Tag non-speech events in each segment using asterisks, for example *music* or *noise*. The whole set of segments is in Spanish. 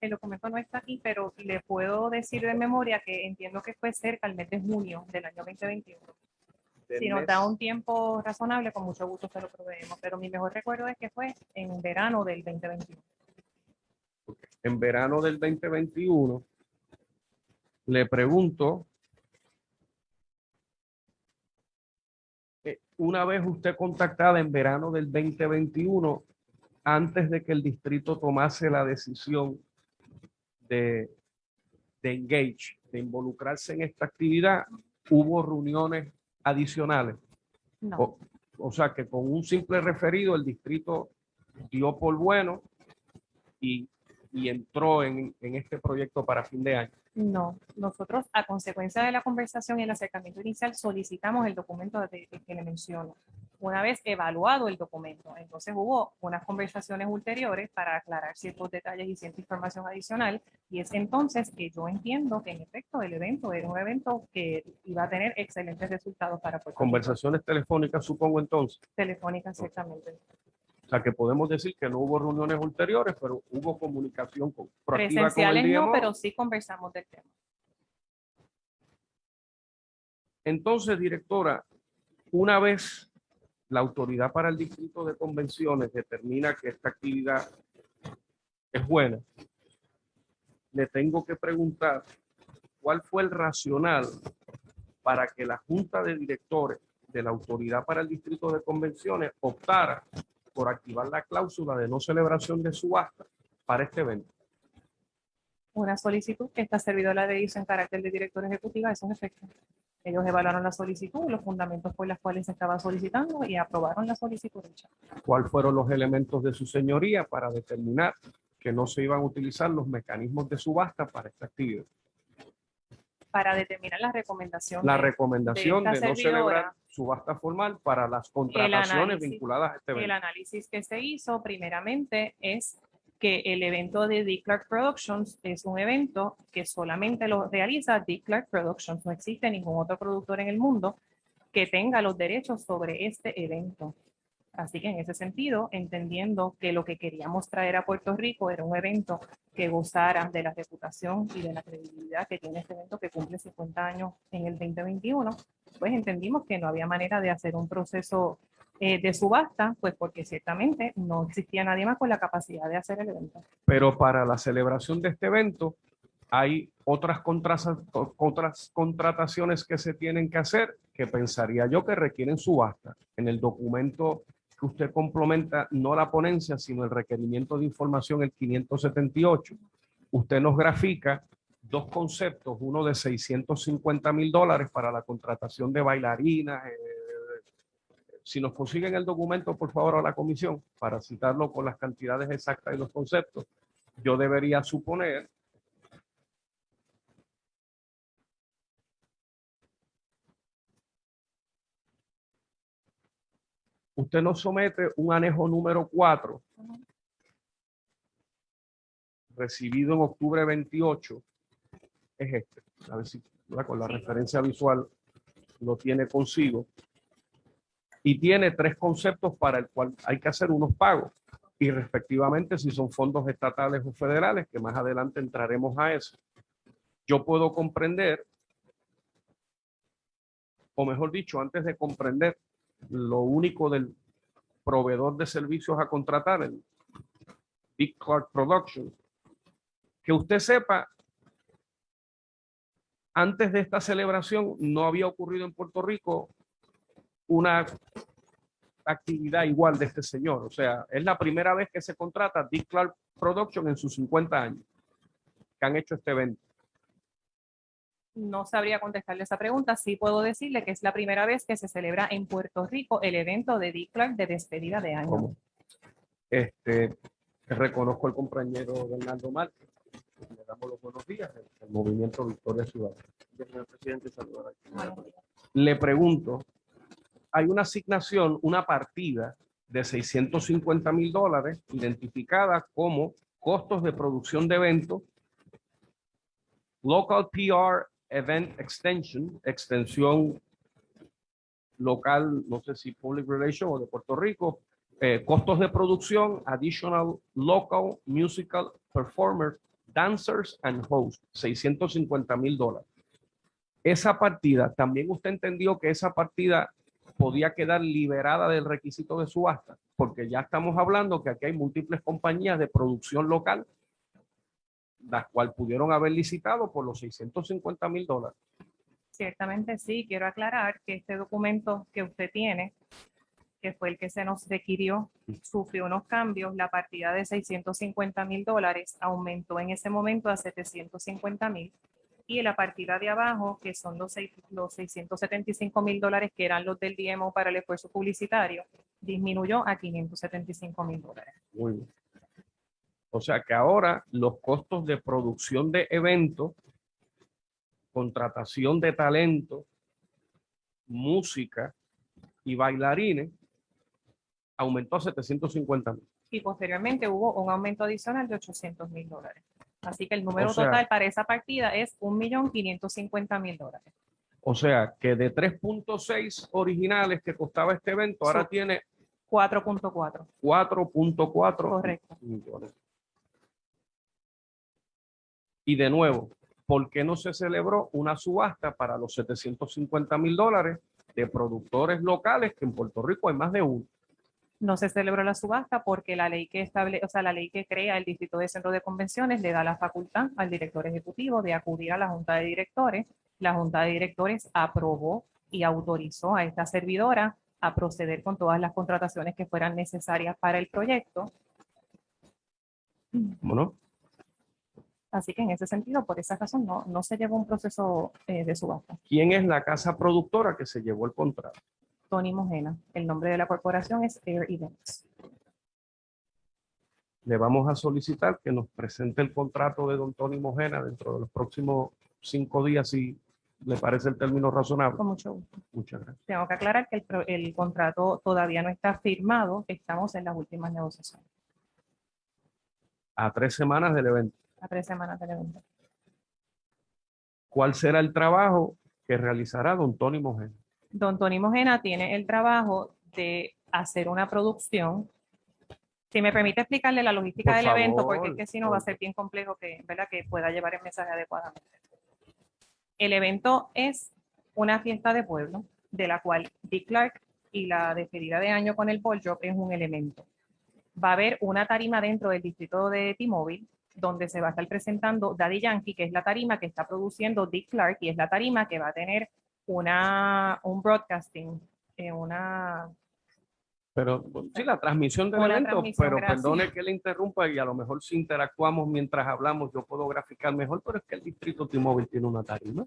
el documento no está aquí, pero le puedo decir de memoria que entiendo que fue cerca al mes de junio del año 2021. del Si nos mes- da un tiempo razonable, con mucho gusto se lo proveemos, pero mi mejor recuerdo es que fue en verano del 2021. en verano del 2021, le pregunto, eh, una vez usted contactada en verano del 2021, antes de que el distrito tomase la decisión de, de engage, de involucrarse en esta actividad, hubo reuniones adicionales. No, O, o sea que con un simple referido el distrito dio por bueno y, y entró en, en este proyecto para fin de año. no. Nosotros, a consecuencia de la conversación y el acercamiento inicial, solicitamos el documento de- de que le menciono. Una vez evaluado el documento, entonces hubo unas conversaciones ulteriores para aclarar ciertos detalles y cierta información adicional. Y es entonces que yo entiendo que en efecto el evento era un evento que iba a tener excelentes resultados para Puerto Rico. Conversaciones telefónicas, supongo entonces. Telefónica, exactamente. O sea que podemos decir que no hubo reuniones ulteriores, pero hubo comunicación con, proactiva con el Presenciales no, pero sí conversamos del tema. Entonces, directora, una vez la autoridad para el distrito de convenciones determina que esta actividad es buena, le tengo que preguntar cuál fue el racional para que la junta de directores de la autoridad para el distrito de convenciones optara por activar la cláusula de no celebración de subasta para este evento. una solicitud que esta servidora le hizo en carácter de director ejecutiva, es efecto. Ellos evaluaron la solicitud, los fundamentos por los cuales se estaba solicitando y aprobaron la solicitud hecha. cuáles fueron los elementos de su señoría para determinar que no se iban a utilizar los mecanismos de subasta para esta actividad. Para determinar la recomendación. La de- recomendación de de, esta no celebrar subasta formal para las contrataciones análisis- vinculadas a este El evento. análisis que se hizo primeramente es que el evento de Dick Clark Productions es un evento que solamente lo realiza Dick Clark Productions. No existe ningún otro productor en el mundo que tenga los derechos sobre este evento. Así que en ese sentido, entendiendo que lo que queríamos traer a Puerto Rico era un evento que gozara de la reputación y de la credibilidad que tiene este evento que cumple 50 años en el 2021, pues entendimos que no había manera de hacer un proceso eh, de subasta, pues porque ciertamente no existía nadie más con la capacidad de hacer el evento. Pero para la celebración de este evento hay otras, otras contrataciones que se tienen que hacer que pensaría yo que requieren subasta. En el documento que usted complementa, no la ponencia, sino el requerimiento de información, el 578, usted nos grafica dos conceptos, uno de 650 mil dólares para la contratación de bailarinas. eh, si nos consiguen el documento, por favor, a la comisión, para citarlo con las cantidades exactas y los conceptos, yo debería suponer usted nos somete un anejo número 4 recibido en octubre 28 es este. A ver si ¿verdad? con la referencia visual lo tiene consigo y tiene tres conceptos para el cual hay que hacer unos pagos. Y respectivamente si son fondos estatales o federales que más adelante entraremos a eso yo puedo comprender o mejor dicho antes de comprender lo único del proveedor de servicios a contratar, el Big Clark Productions, que usted sepa, antes de esta celebración no había ocurrido en Puerto Rico una actividad igual de este señor. O sea, es la primera vez que se contrata Big Clark Productions en sus 50 años que han hecho este evento. No sabría contestarle esa pregunta. Sí puedo decirle que es la primera vez que se celebra en Puerto Rico el evento de Dick Clark de despedida de año. como este reconozco al compañero Bernardo Márquez. Le damos los buenos días el, el movimiento Victoria Ciudadana. Presidente, saludar. Le pregunto, hay una asignación, una partida de 650 mil dólares identificada como costos de producción de eventos, Local PR Event Extension, extensión local, no sé si Public Relations o de Puerto Rico, eh, costos de producción, Additional Local Musical Performer Dancers and Hosts, 650 mil dólares. Esa partida, también usted entendió que esa partida podía quedar liberada del requisito de subasta, porque ya estamos hablando que aquí hay múltiples compañías de producción local, las cuales pudieron haber licitado por los 650 mil dólares. Ciertamente sí, quiero aclarar que este documento que usted tiene, que fue el que se nos requirió, sufrió unos cambios. La partida de 650 mil dólares aumentó en ese momento a 750 mil. Y la partida de abajo, que son los, seis- los 675 mil dólares que eran los del DMO para el esfuerzo publicitario, disminuyó a 575 mil dólares. Muy bien. O sea que ahora los costos de producción de eventos, contratación de talento, música y bailarines aumentó a 750 mil. y posteriormente hubo un aumento adicional de 800 mil dólares. Así que el número O sea- total para esa partida es 1.550.000 dólares. O sea que de 3.6 originales que costaba este evento, ahora Sí. tiene 4.4. 4.4 Correcto. millones. Y de nuevo, ¿por qué no se celebró una subasta para los 750 mil dólares de productores locales que en Puerto Rico hay más de uno? No se celebró la subasta porque la ley que estable, o sea, la ley que crea el Distrito de Centro de Convenciones le da la facultad al director ejecutivo de acudir a la Junta de Directores. La Junta de Directores aprobó y autorizó a esta servidora a proceder con todas las contrataciones que fueran necesarias para el proyecto. ¿No? Así que en ese sentido, por esa razón, no, no se llevó un proceso eh, de subasta. ¿Quién es la casa productora que se llevó el contrato? Tony Mojena. El nombre de la corporación es Air Events. Le vamos a solicitar que nos presente el contrato de don Tony Mojena dentro de los próximos cinco días, si le parece el término razonable. Con mucho gusto. Muchas gracias. Tengo que aclarar que el, contrato todavía no está firmado. Estamos en las últimas negociaciones, A tres semanas del evento. a tres semanas del evento. ¿Cuál será el trabajo que realizará don Tony Mojena? Don Tony Mojena tiene el trabajo de hacer una producción. Si me permite explicarle la logística Por del evento, favor, porque es que si no va a ser bien complejo que, ¿verdad? que pueda llevar el mensaje adecuadamente. El evento es una fiesta de pueblo, de la cual Dick Clark y la despedida de año con el ball drop es un elemento. Va a haber una tarima dentro del distrito de T-Mobile, donde se va a estar presentando Daddy Yankee, que es la tarima que está produciendo Dick Clark y es la tarima que va a tener una, un broadcasting, eh, una, Pero sí, la transmisión del Una evento, transmisión, pero gracias. perdone que le interrumpa y a lo mejor si interactuamos mientras hablamos, yo puedo graficar mejor, pero es que el distrito T-Mobile tiene una tarima.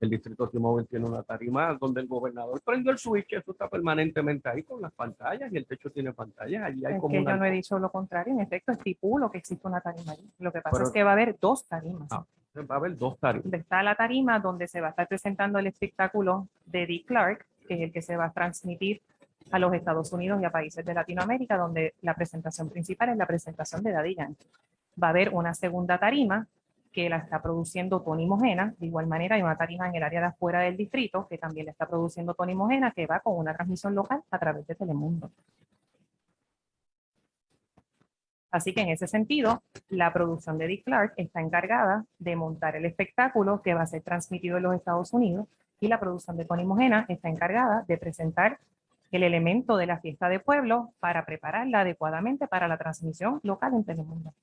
El distrito T-Mobile tiene una tarima donde el gobernador prendió el switch, eso está permanentemente ahí con las pantallas y el techo tiene pantallas. Allí hay es como que una... yo no he dicho lo contrario, en efecto estipulo que existe una tarima allí. Lo que pasa Pero- es que va a haber dos tarimas. Ah. Va a haber dos tarimas. está la tarima donde se va a estar presentando el espectáculo de Dick Clark, que es el que se va a transmitir a los Estados Unidos y a países de Latinoamérica, donde la presentación principal es la presentación de Daddy Yankee. Va a haber una segunda tarima que la está produciendo Tony Mojena. De igual manera, hay una tarima en el área de afuera del distrito que también la está produciendo Tony Mojena, que va con una transmisión local a través de Telemundo. Así que en ese sentido, la producción de Dick Clark está encargada de montar el espectáculo que va a ser transmitido en los Estados Unidos y la producción de Tony Mojena está encargada de presentar el elemento de la fiesta de pueblo para prepararla adecuadamente para la transmisión local en Telemundo.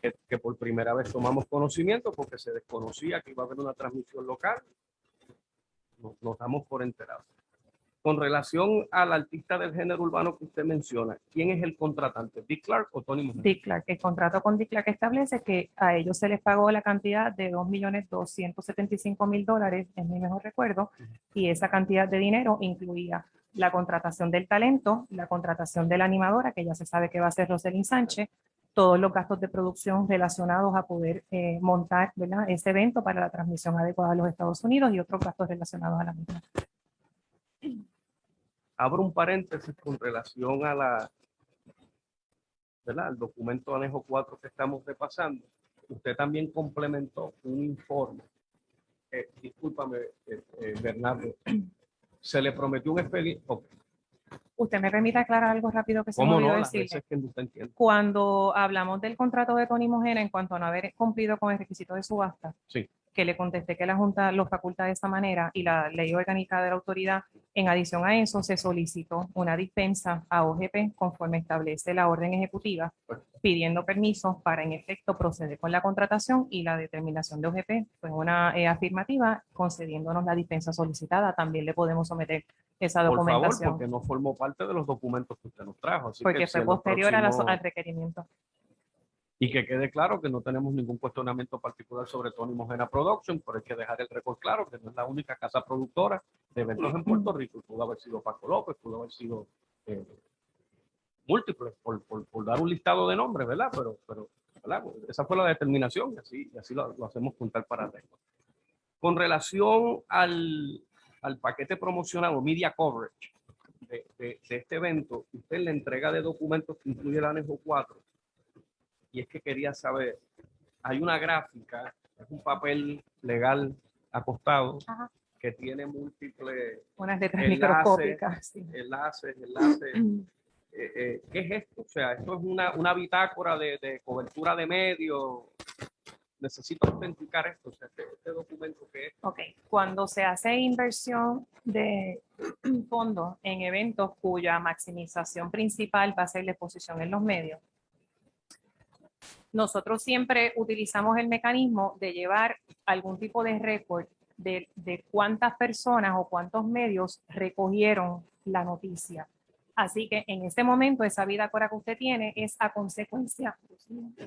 que, que por primera vez tomamos conocimiento porque se desconocía que iba a haber una transmisión local. Nos, nos damos por enterados. Con relación al artista del género urbano que usted menciona, ¿quién es el contratante? ¿Dick Clark o Tony Mojena? Dick Clark, el contrato con Dick Clark establece que a ellos se les pagó la cantidad de 2.275.000 dólares, es mi mejor recuerdo, y esa cantidad de dinero incluía la contratación del talento, la contratación de la animadora, que ya se sabe que va a ser Roselyn Sánchez, todos los gastos de producción relacionados a poder eh, montar ¿verdad? ese evento para la transmisión adecuada a los Estados Unidos y otros gastos relacionados a la misma. Abro un paréntesis con relación a la, ¿verdad? al documento anejo 4 que estamos repasando. Usted también complementó un informe. Eh, discúlpame, eh, eh, Bernardo. Se le prometió un expediente. Usted me permite aclarar algo rápido que se me ¿Cómo olvidó no? Entiende. Cuando hablamos del contrato de Tony Mojena en cuanto a no haber cumplido con el requisito de subasta, Sí. Que le contesté que la Junta lo faculta de esta manera y la ley orgánica de la autoridad, en adición a eso se solicitó una dispensa a OGP conforme establece la orden ejecutiva, pidiendo permiso para en efecto proceder con la contratación y la determinación de OGP fue una eh, afirmativa concediéndonos la dispensa solicitada. También le podemos someter esa Por favor, porque no formó parte de los documentos que usted nos trajo. Así porque que fue posterior a la- al requerimiento. Y que quede claro que no tenemos ningún cuestionamiento particular sobre Tony Mojena Production, pero hay que dejar el récord claro que no es la única casa productora de eventos en Puerto Rico. Pudo haber sido Paco López, pudo haber sido eh, múltiples, por, por- dar un listado de nombres, ¿verdad? Pero, pero esa fue la determinación y así, y así lo, hacemos juntar para récord. Con relación al, al paquete promocional o media coverage de, de- de este evento, usted la entrega de documentos que incluye el anexo 4 y es que quería saber, hay una gráfica, es un papel legal acostado Ajá. que tiene múltiples Unas letras microscópicas. sí. enlaces, enlaces. *clears throat* Eh, eh, ¿Qué es esto? O sea, esto es una, una bitácora de, de cobertura de medios. Necesito autenticar esto, o sea, este, este documento que es. Ok, cuando se hace inversión de *clears throat* fondos en eventos cuya maximización principal va a ser la exposición en los medios, nosotros siempre utilizamos el mecanismo de llevar algún tipo de récord de, de cuántas personas o cuántos medios recogieron la noticia. Así que en este momento esa bitácora que usted tiene es a consecuencia.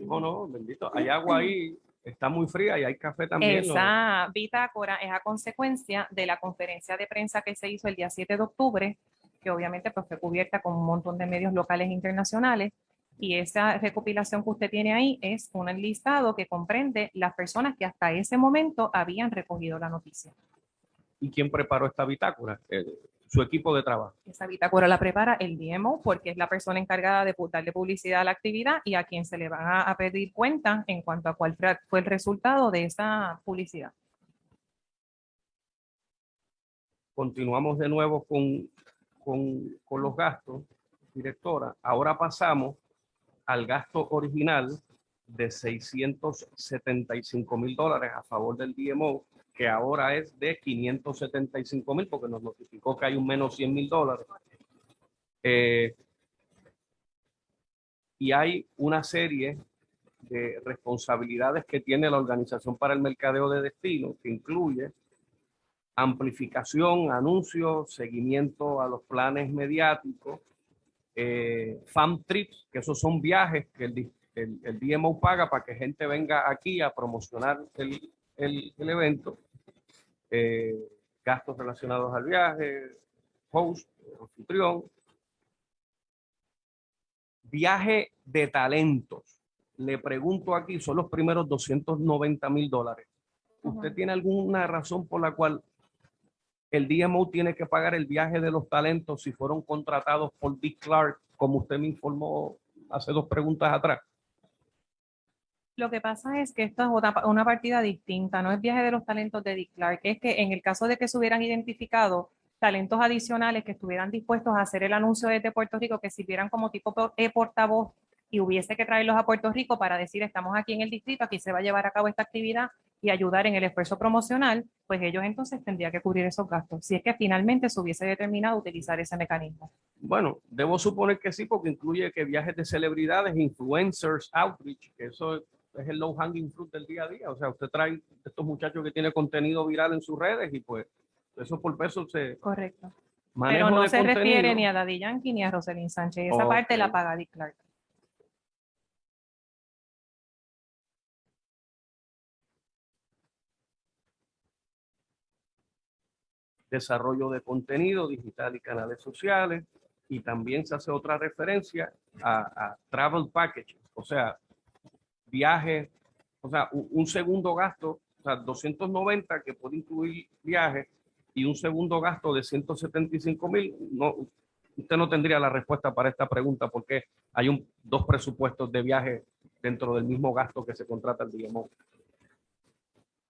No, no, bendito. Hay agua ahí, está muy fría y hay café también. ¿no? Esa bitácora es a consecuencia de la conferencia de prensa que se hizo el día 7 de octubre, que obviamente pues, fue cubierta con un montón de medios locales e internacionales. Y esa recopilación que usted tiene ahí es un listado que comprende las personas que hasta ese momento habían recogido la noticia. ¿Y quién preparó esta bitácora? Eh, su equipo de trabajo. Esa bitácora la prepara el DMO porque es la persona encargada de darle publicidad a la actividad y a quien se le van a, a pedir cuenta en cuanto a cuál fue el resultado de esa publicidad. Continuamos de nuevo con, con, con los gastos, directora. Ahora pasamos al gasto original de 675 mil dólares a favor del DMO, que ahora es de 575 mil, porque nos notificó que hay un menos 100 mil dólares. Eh, y hay una serie de responsabilidades que tiene la Organización para el Mercadeo de Destino, que incluye amplificación, anuncios, seguimiento a los planes mediáticos, eh, fan trips, que esos son viajes que el, el, el DMO paga para que gente venga aquí a promocionar el, el- evento, eh, gastos relacionados al viaje, host, anfitrión, viaje de talentos. Le pregunto aquí, son los primeros 290 mil dólares. ¿Usted Ujú. tiene alguna razón por la cual el DMO tiene que pagar el viaje de los talentos si fueron contratados por Dick Clark, como usted me informó hace dos preguntas atrás? Lo que pasa es que esto es una partida distinta, no es viaje de los talentos de Dick Clark, es que en el caso de que se hubieran identificado talentos adicionales que estuvieran dispuestos a hacer el anuncio desde Puerto Rico, que sirvieran como tipo por- eh, portavoz y hubiese que traerlos a Puerto Rico para decir estamos aquí en el distrito, aquí se va a llevar a cabo esta actividad y ayudar en el esfuerzo promocional, pues ellos entonces tendrían que cubrir esos gastos, si es que finalmente se hubiese determinado utilizar ese mecanismo. Bueno, debo suponer que sí, porque incluye que viajes de celebridades, influencers, outreach, que eso es el low hanging fruit del día a día. O sea, usted trae estos muchachos que tienen contenido viral en sus redes y pues eso por peso se Correcto. Pero no se refiere contenido. ni a Daddy Yankee ni a Roselyn Sánchez, esa parte la paga Dick Clark. Desarrollo de contenido digital y canales sociales. Y también se hace otra referencia a, a travel package, o sea, viajes, o sea, u- un, segundo gasto, o sea, 290 que puede incluir viajes y un segundo gasto de 175 mil. No, usted no tendría la respuesta para esta pregunta porque hay un, dos presupuestos de viaje dentro del mismo gasto que se contrata el DMO.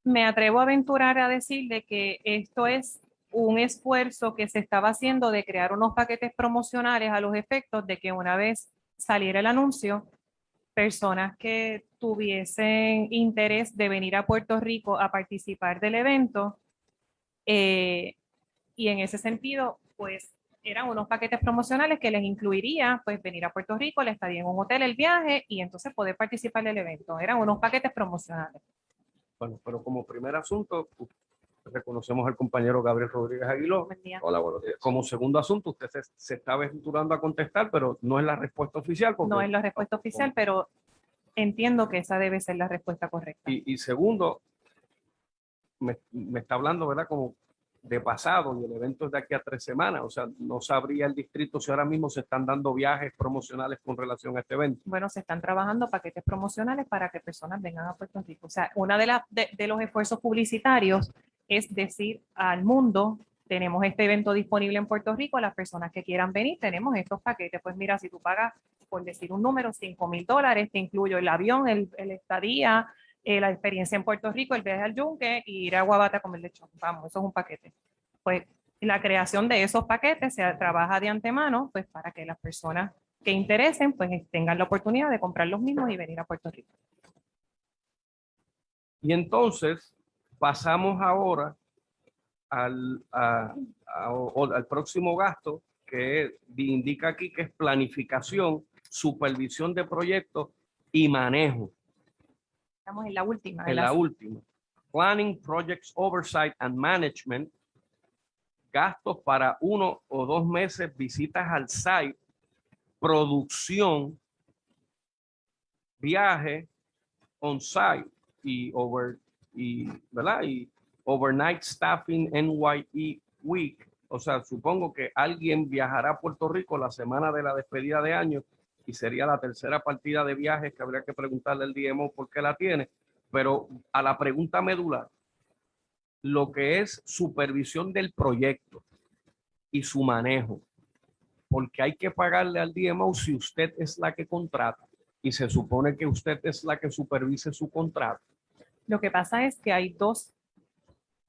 Me atrevo a aventurar a decirle que esto es un esfuerzo que se estaba haciendo de crear unos paquetes promocionales a los efectos de que una vez saliera el anuncio, personas que tuviesen interés de venir a Puerto Rico a participar del evento, eh, y en ese sentido, pues eran unos paquetes promocionales que les incluiría pues venir a Puerto Rico, le estaría en un hotel el viaje y entonces poder participar del evento. Eran unos paquetes promocionales. Bueno, pero como primer asunto, reconocemos al compañero Gabriel Rodríguez Aguiló. Buen día. Hola, buenos días. Como segundo asunto, usted se, se está aventurando a contestar, pero no es la respuesta oficial. porque- No es la respuesta oficial, pero entiendo que esa debe ser la respuesta correcta. Y, y segundo, me, me está hablando, ¿verdad? Como de pasado y el evento es de aquí a tres semanas. O sea, no sabría el distrito si ahora mismo se están dando viajes promocionales con relación a este evento. Bueno, se están trabajando paquetes promocionales para que personas vengan a Puerto Rico. O sea, uno de, las de, de los esfuerzos publicitarios es decir al mundo, tenemos este evento disponible en Puerto Rico, las personas que quieran venir, tenemos estos paquetes. Pues mira, si tú pagas, por decir un número, 5 mil dólares, te incluyo el avión, el, estadía, eh, la experiencia en Puerto Rico, el viaje al yunque y ir a Guabate a comer lechón. Vamos, eso es un paquete. Pues la creación de esos paquetes se trabaja de antemano, pues para que las personas que interesen, pues tengan la oportunidad de comprar los mismos y venir a Puerto Rico. Y entonces pasamos ahora al, a- a- o- al próximo gasto que indica aquí que es planificación, supervisión de proyectos y manejo. Estamos en la última. en la- última. Planning, Projects Oversight and Management. Gastos para uno o dos meses, visitas al site, producción, viaje, on-site y over y, ¿verdad? Y overnight staffing NYE week. O sea, supongo que alguien viajará a Puerto Rico la semana de la despedida de año y sería la tercera partida de viajes que habría que preguntarle al DMO por qué la tiene. Pero a la pregunta medular, lo que es supervisión del proyecto y su manejo, porque hay que pagarle al DMO si usted es la que contrata y se supone que usted es la que supervise su contrato. Lo que pasa es que hay dos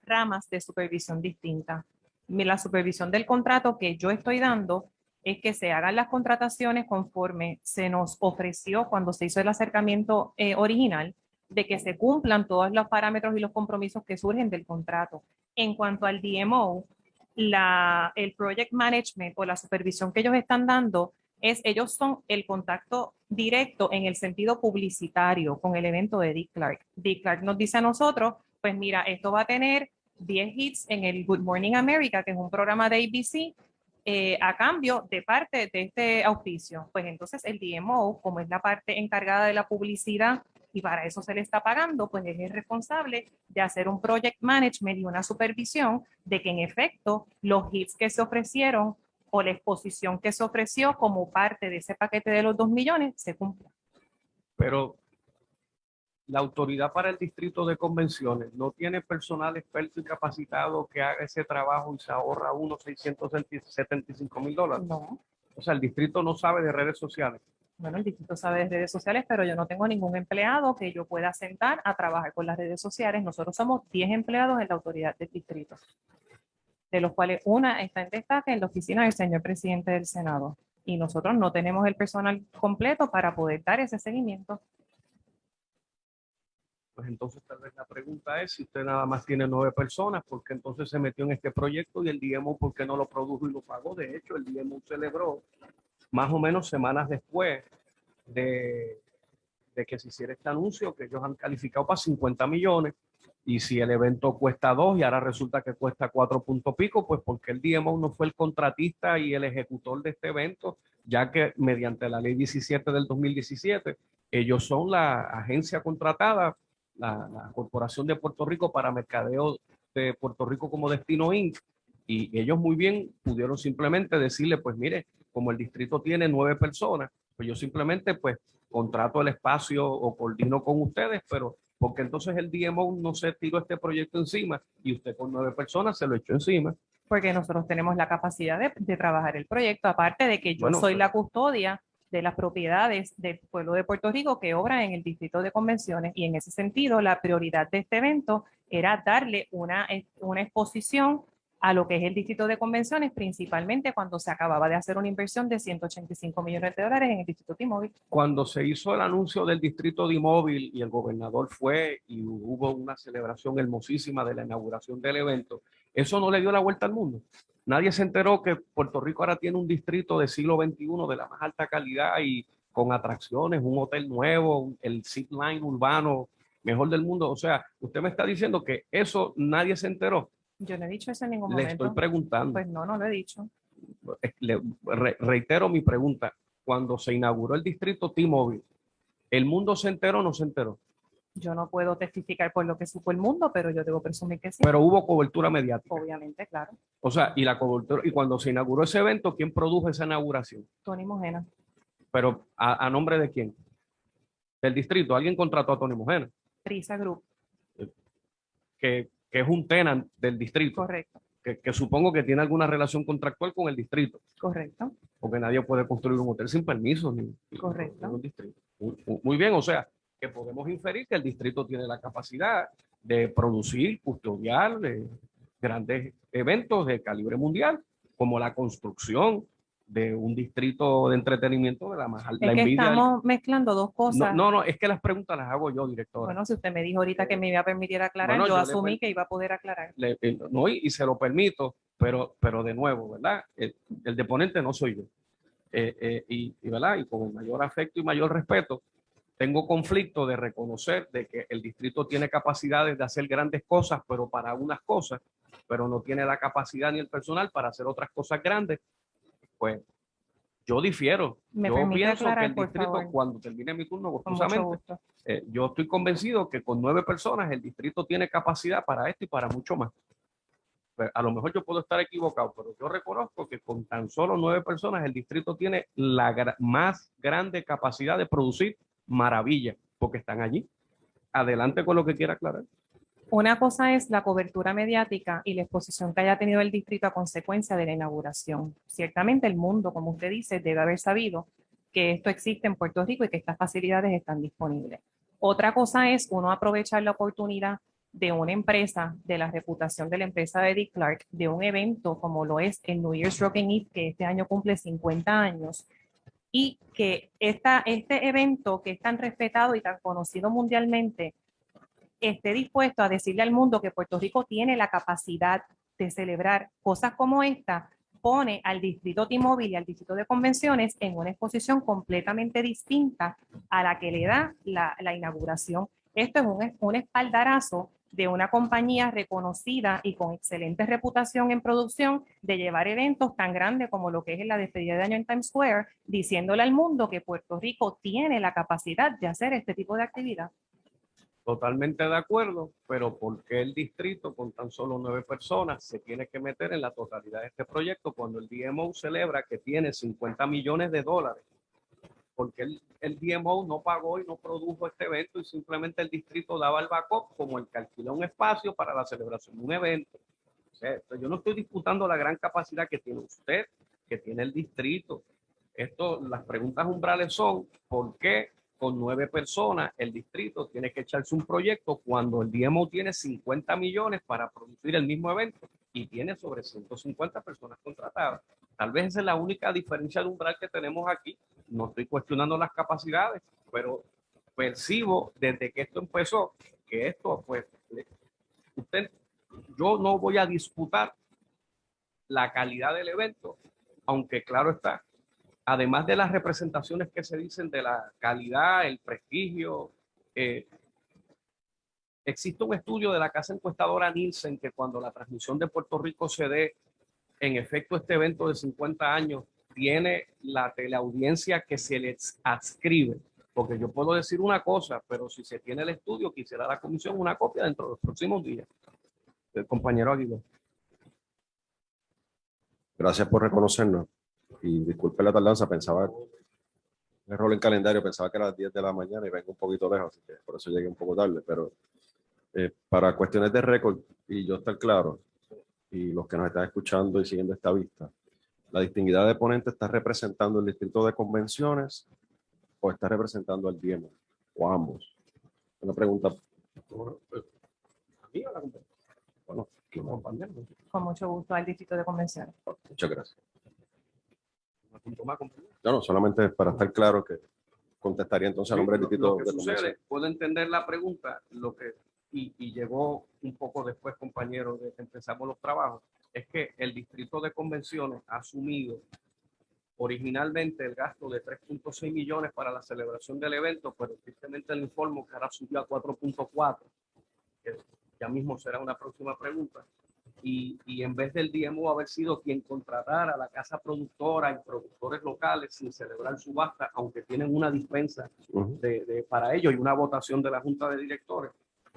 ramas de supervisión distintas. La supervisión del contrato que yo estoy dando es que se hagan las contrataciones conforme se nos ofreció cuando se hizo el acercamiento eh, original, de que se cumplan todos los parámetros y los compromisos que surgen del contrato. En cuanto al DMO, el project management o la supervisión que ellos están dando es, ellos son el contacto directo en el sentido publicitario con el evento de Dick Clark. Dick Clark nos dice a nosotros, pues mira, esto va a tener 10 hits en el Good Morning America, que es un programa de ABC, eh, a cambio de parte de este auspicio. Pues entonces el DMO, como es la parte encargada de la publicidad y para eso se le está pagando, pues es el responsable de hacer un project management y una supervisión de que en efecto los hits que se ofrecieron o la exposición que se ofreció como parte de ese paquete de los 2 millones se cumpla. Pero la autoridad para el distrito de convenciones no tiene personal experto y capacitado que haga ese trabajo y se ahorra unos 675 mil dólares. No, O sea, el distrito no sabe de redes sociales. bueno, el distrito sabe de redes sociales, pero yo no tengo ningún empleado que yo pueda sentar a trabajar con las redes sociales. Nosotros somos 10 empleados en la autoridad del distrito, de los cuales una está en destaque en la oficina del señor presidente del Senado. Y nosotros no tenemos el personal completo para poder dar ese seguimiento. Pues entonces tal vez la pregunta es si usted nada más tiene nueve personas, ¿por qué entonces se metió en este proyecto y el DMO por qué no lo produjo y lo pagó? De hecho, el DMO celebró más o menos semanas después de, de que se hiciera este anuncio que ellos han calificado para 50 millones y si el evento cuesta dos y ahora resulta que cuesta cuatro punto pico, pues porque el DMO no fue el contratista y el ejecutor de este evento, ya que mediante la ley 17 del 2017, ellos son la agencia contratada la, la Corporación de Puerto Rico para Mercadeo de Puerto Rico como Destino Inc. Y ellos muy bien pudieron simplemente decirle, pues mire, como el distrito tiene nueve personas, pues yo simplemente pues contrato el espacio o coordino con ustedes, pero porque entonces el DMO no se tiró este proyecto encima y usted con nueve personas se lo echó encima. porque nosotros tenemos la capacidad de, de trabajar el proyecto, aparte de que yo Bueno, soy pero- la custodia de las propiedades del pueblo de Puerto Rico que obra en el distrito de convenciones y en ese sentido la prioridad de este evento era darle una, eh, una exposición a lo que es el distrito de convenciones, principalmente cuando se acababa de hacer una inversión de 185 millones de dólares en el distrito T-Mobile. Cuando se hizo el anuncio del distrito de móvil y el gobernador fue y hubo una celebración hermosísima de la inauguración del evento, eso no le dio la vuelta al mundo. Nadie se enteró que Puerto Rico ahora tiene un distrito de siglo XXI de la más alta calidad y con atracciones, un hotel nuevo, el zip line urbano mejor del mundo. O sea, usted me está diciendo que eso nadie se enteró. Yo no he dicho eso en ningún Le momento. estoy preguntando. Pues no, no lo he dicho. Le- re- reitero mi pregunta. Cuando se inauguró el distrito T-Mobile, ¿el mundo se enteró o no se enteró? Yo no puedo testificar por lo que supo el mundo, pero yo debo presumir que sí. Pero hubo cobertura mediática. Obviamente, claro. O sea, y la cobertura, y cuando se inauguró ese evento, ¿quién produjo esa inauguración? Tony Mojena. Pero ¿a, a nombre de quién? Del distrito. Alguien contrató a Tony Mojena, Prisa Group. que, que es un tenant del distrito, Correcto, que, que supongo que tiene alguna relación contractual con el distrito, correcto. porque nadie puede construir un hotel sin permiso. Ni, Correcto. ni un distrito. Muy, bien, o sea, que podemos inferir que el distrito tiene la capacidad de producir, custodiar eh, grandes eventos de calibre mundial, como la construcción de un distrito de entretenimiento de la más alta Es que envidia. del- estamos mezclando dos No, cosas. no, no, es que las preguntas las hago yo, directora. Bueno, si usted me dijo ahorita que me iba a permitir aclarar, Bueno, yo yo le asumí per- que iba a poder aclarar. Le- eh, no, y, y se lo permito, pero, pero de nuevo, ¿verdad? El, el deponente no soy yo. Eh, eh, y, y, ¿verdad? Y con el mayor afecto y mayor respeto, tengo conflicto de reconocer de que el distrito tiene capacidades de hacer grandes cosas, pero para unas cosas, pero no tiene la capacidad ni el personal para hacer otras cosas grandes. Pues yo difiero. ¿Me yo pienso que el distrito, favor? cuando termine mi turno, gustosamente, gusto. eh, yo estoy convencido que con nueve personas el distrito tiene capacidad para esto y para mucho más. Pues, a lo mejor yo puedo estar equivocado, pero yo reconozco que con tan solo nueve personas el distrito tiene la gra- más grande capacidad de producir maravillas, porque están allí. Adelante con lo que quiera aclarar. Una cosa es la cobertura mediática y la exposición que haya tenido el distrito a consecuencia de la inauguración. Ciertamente el mundo, como usted dice, debe haber sabido que esto existe en Puerto Rico y que estas facilidades están disponibles. Otra cosa es uno aprovechar la oportunidad de una empresa, de la reputación de la empresa de Dick Clark, de un evento como lo es el New Year's Rocking Eve, que este año cumple 50 años, y que esta, este evento que es tan respetado y tan conocido mundialmente esté dispuesto a decirle al mundo que Puerto Rico tiene la capacidad de celebrar cosas como esta, pone al distrito T-Mobile y al distrito de convenciones en una exposición completamente distinta a la que le da la, la inauguración. Esto es un, un espaldarazo de una compañía reconocida y con excelente reputación en producción de llevar eventos tan grandes como lo que es la despedida de año en Times Square, diciéndole al mundo que Puerto Rico tiene la capacidad de hacer este tipo de actividad. Totalmente de acuerdo, pero ¿por qué el distrito con tan solo nueve personas se tiene que meter en la totalidad de este proyecto cuando el DMO celebra que tiene 50 millones de dólares? Porque el, el DMO no pagó y no produjo este evento y simplemente el distrito daba el backup como el que alquiló un espacio para la celebración de un evento. O sea, yo no estoy disputando la gran capacidad que tiene usted, que tiene el distrito. Esto, las preguntas umbrales son, ¿por qué con nueve personas el distrito tiene que echarse un proyecto cuando el DMO tiene 50 millones para producir el mismo evento y tiene sobre 150 personas contratadas? Tal vez esa es la única diferencia de umbral que tenemos aquí. No estoy cuestionando las capacidades, pero percibo desde que esto empezó que esto, pues, usted, yo no voy a disputar la calidad del evento, aunque claro está, además de las representaciones que se dicen de la calidad, el prestigio, eh, existe un estudio de la casa encuestadora Nielsen que cuando la transmisión de Puerto Rico se dé, en efecto este evento de 50 años tiene la teleaudiencia que se les adscribe. Porque yo puedo decir una cosa, pero si se tiene el estudio, quisiera la comisión una copia dentro de los próximos días. El compañero Aguilar. Gracias por reconocernos. Y disculpe la tardanza, pensaba, un error en calendario, pensaba que era las 10 de la mañana y vengo un poquito lejos, así que por eso llegué un poco tarde. Pero eh, para cuestiones de récord, y yo estar claro, y los que nos están escuchando y siguiendo esta vista, la distinguida de ponente está representando el distrito de convenciones o está representando al DIEMO, o ambos. Una pregunta, bueno, compañeros. Con mucho gusto al Distrito de Convenciones. Muchas gracias. No, no, solamente para estar claro que contestaría entonces al nombre Lo- distrito lo que de sucede, puedo entender la pregunta, lo que, y, y llegó un poco después, compañero, de que empezamos los trabajos, es que el distrito de convenciones ha asumido originalmente el gasto de 3.6 millones para la celebración del evento, pero tristemente el informe que ahora subió a 4.4, que ya mismo será una próxima pregunta. Y, y en vez del DMO haber sido quien contratara a la casa productora y productores locales sin celebrar subasta, aunque tienen una dispensa Ujú. de, de- para ello y una votación de la Junta de Directores,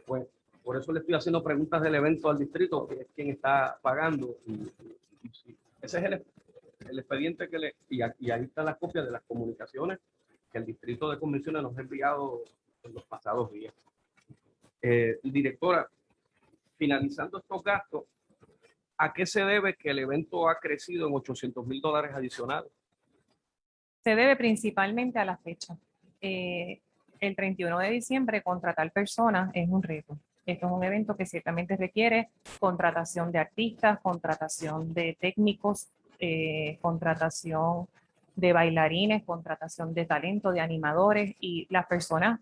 pues por eso le estoy haciendo preguntas del evento al distrito, que es quien está pagando. Y, y- ese es el, el expediente que le... Y, y ahí están las copias de las comunicaciones que el distrito de convenciones nos ha enviado en los pasados días. Eh, directora, finalizando estos gastos, ¿a qué se debe que el evento ha crecido en 800 mil dólares adicionales? Se debe principalmente a la fecha. Eh, el 31 de diciembre, contratar personas es un reto. Esto es un evento que ciertamente requiere contratación de artistas, contratación de técnicos, eh, contratación de bailarines, contratación de talento, de animadores y las personas.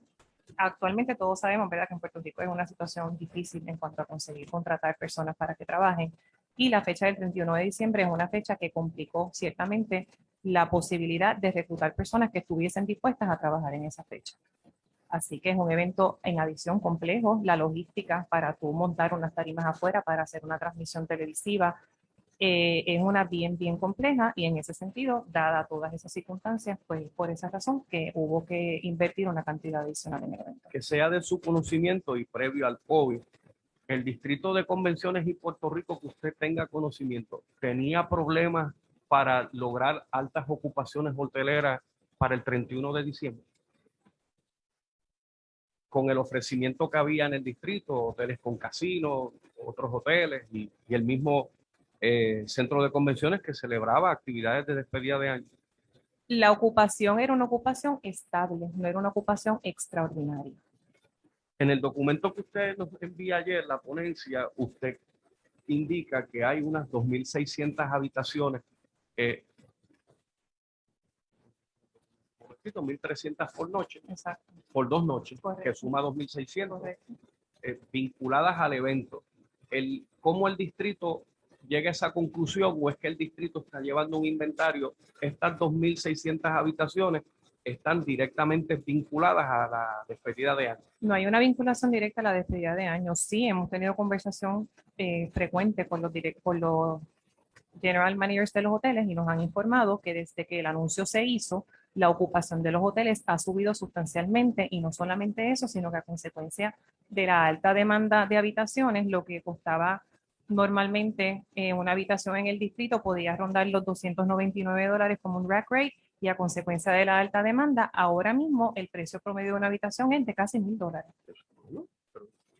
Actualmente todos sabemos, ¿verdad?, que en Puerto Rico es una situación difícil en cuanto a conseguir contratar personas para que trabajen. Y la fecha del 31 de diciembre es una fecha que complicó ciertamente la posibilidad de reclutar personas que estuviesen dispuestas a trabajar en esa fecha. Así que es un evento en adición complejo, la logística para tú montar unas tarimas afuera para hacer una transmisión televisiva eh, es una bien, bien compleja y en ese sentido, dada todas esas circunstancias, pues por esa razón que hubo que invertir una cantidad adicional en el evento. que sea de su conocimiento y previo al COVID, el distrito de convenciones y Puerto Rico que usted tenga conocimiento, tenía problemas para lograr altas ocupaciones hoteleras para el 31 de diciembre. Con el ofrecimiento que había en el distrito, hoteles con casinos, otros hoteles y, el mismo eh, centro de convenciones que celebraba actividades de despedida de año. La ocupación era una ocupación estable, no era una ocupación extraordinaria. En el documento que usted nos envía ayer, la ponencia, usted indica que hay unas 2.600 habitaciones, eh, 2.300 por noche, Exacto, por dos noches, que Correcto. suma 2.600 correcto. eh, vinculadas al evento. El, ¿Cómo el distrito llega a esa conclusión o es que el distrito está llevando un inventario? Estas 2.600 habitaciones están directamente vinculadas a la despedida de año. No hay una vinculación directa a la despedida de año. Sí, hemos tenido conversación eh, frecuente con los, con los general managers de los hoteles y nos han informado que desde que el anuncio se hizo, la ocupación de los hoteles ha subido sustancialmente y no solamente eso, sino que a consecuencia de la alta demanda de habitaciones, lo que costaba normalmente eh, una habitación en el distrito podía rondar los 299 dólares como un rack rate y a consecuencia de la alta demanda, ahora mismo el precio promedio de una habitación es de casi mil dólares.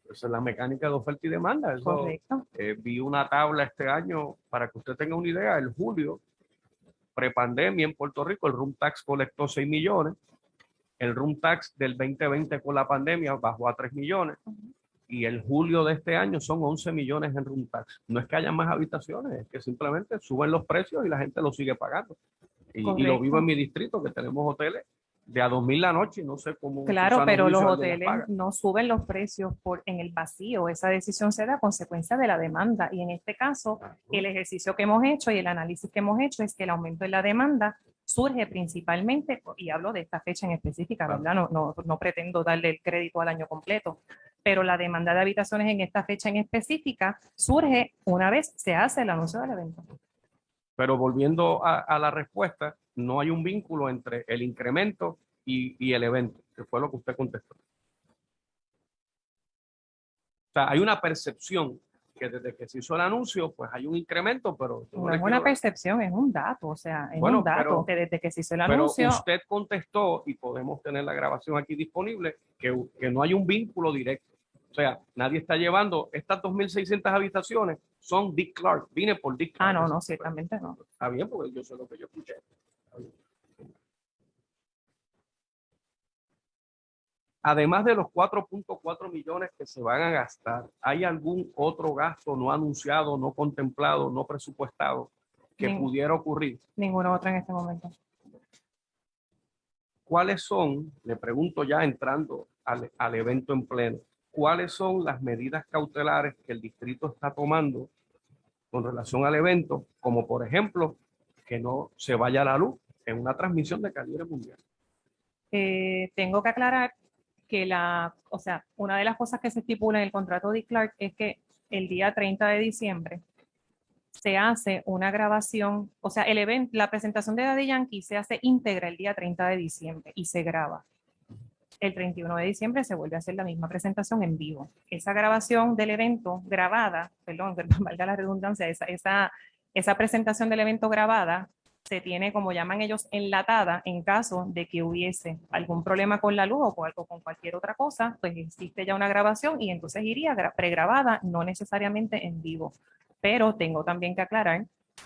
Esa es la mecánica de oferta y demanda. Eso, Correcto. eh, vi una tabla este año, para que usted tenga una idea, el julio, prepandemia en Puerto Rico, el room tax colectó 6 millones, el room tax del 2020 con la pandemia bajó a 3 millones, y el julio de este año son 11 millones en room tax. No es que haya más habitaciones, es que simplemente suben los precios y la gente lo sigue pagando. Y, y lo vivo en mi distrito, que tenemos hoteles de a 2.000 la noche, no sé cómo. Claro, pero los hoteles no suben los precios por en el vacío. Esa decisión se da a consecuencia de la demanda. Y en este caso, el ejercicio que hemos hecho y el análisis que hemos hecho es que el aumento de la demanda surge principalmente, y hablo de esta fecha en específica, Claro. ¿verdad? No, no, no pretendo darle el crédito al año completo, pero la demanda de habitaciones en esta fecha en específica surge una vez se hace el anuncio del evento. Pero volviendo a, a la respuesta, no hay un vínculo entre el incremento y, y el evento, que fue lo que usted contestó. O sea, hay una percepción que desde que se hizo el anuncio, pues hay un incremento, pero... No es una percepción, es un dato, o sea, es Bueno, un dato pero- que desde que se hizo el Pero anuncio, usted contestó, y podemos tener la grabación aquí disponible, que, que no hay un vínculo directo. O sea, nadie está llevando estas 2.600 habitaciones, son Dick Clark. Vine por Dick Clark. ah, no, no, ciertamente no. Está bien, porque yo sé lo que yo escuché. Además de los 4.4 millones que se van a gastar, ¿hay algún otro gasto no anunciado, no contemplado, no presupuestado que pudiera ocurrir? Ninguno otro en este momento. ¿Cuáles son, le pregunto ya entrando al, al evento en pleno, cuáles son las medidas cautelares que el distrito está tomando con relación al evento, como por ejemplo, que no se vaya la luz en una transmisión de calibre mundial? Eh, tengo que aclarar que la, o sea, una de las cosas que se estipula en el contrato de Clark es que el día 30 de diciembre se hace una grabación, o sea, el evento, la presentación de Daddy Yankee se hace íntegra el día 30 de diciembre y se graba. El 31 de diciembre se vuelve a hacer la misma presentación en vivo. Esa grabación del evento grabada, *laughs* perdón, valga la redundancia, esa, esa, esa presentación del evento grabada se tiene, como llaman ellos, enlatada en caso de que hubiese algún problema con la luz o con, algo- con cualquier otra cosa, pues existe ya una grabación y entonces iría gra- pregrabada, no necesariamente en vivo. Pero tengo también que aclarar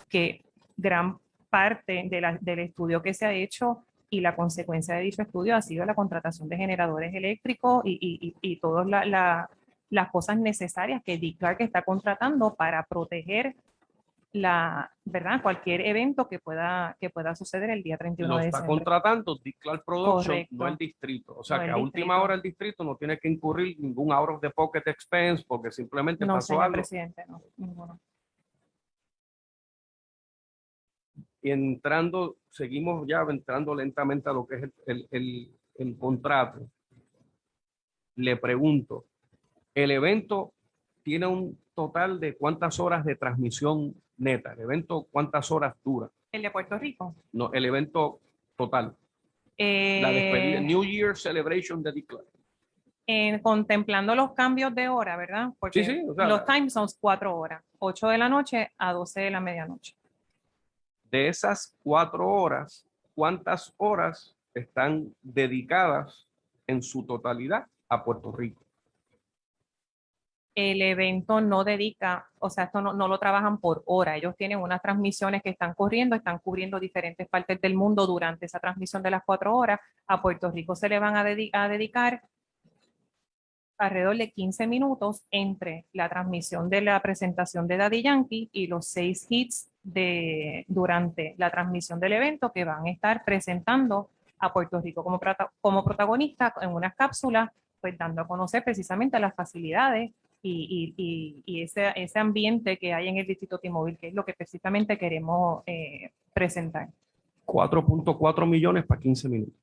que gran parte de la- del estudio que se ha hecho y la consecuencia de dicho estudio ha sido la contratación de generadores eléctricos y, y, y, y todas la- la- las cosas necesarias que Dick Clark está contratando para proteger la, ¿verdad? Cualquier evento que pueda, que pueda suceder el día 31 Lo de está diciembre. contratando Dick Clark Production, Correcto. no el distrito. O sea No que a última distrito. hora el distrito no tiene que incurrir ningún out of the pocket expense porque simplemente No, pasó señor algo. presidente, no, ninguno. Entrando, seguimos ya entrando lentamente a lo que es el, el- el- el contrato. Le pregunto, el evento tiene un total de cuántas horas de transmisión neta, el evento cuántas horas dura, El de Puerto Rico. no, el evento total, la despedida, Eh, New Year Celebration de Dick Clark. en- contemplando los cambios de hora, ¿verdad? Porque Sí, sí, o sea, los time zones cuatro horas, 8 de la noche a 12 de la medianoche. De esas cuatro horas, ¿cuántas horas están dedicadas en su totalidad a Puerto Rico? el evento no dedica, o sea, esto no, lo trabajan por hora. Ellos tienen unas transmisiones que están corriendo, están cubriendo diferentes partes del mundo durante esa transmisión de las cuatro horas. A Puerto Rico se le van a dedicar alrededor de 15 minutos entre la transmisión de la presentación de Daddy Yankee y los seis hits de, durante la transmisión del evento que van a estar presentando a Puerto Rico como, como protagonista en unas cápsulas, pues dando a conocer precisamente las facilidades y, y- y- ese, ese ambiente que hay en el Distrito T-Mobile, que es lo que precisamente queremos eh, presentar. 4.4 millones para 15 minutos.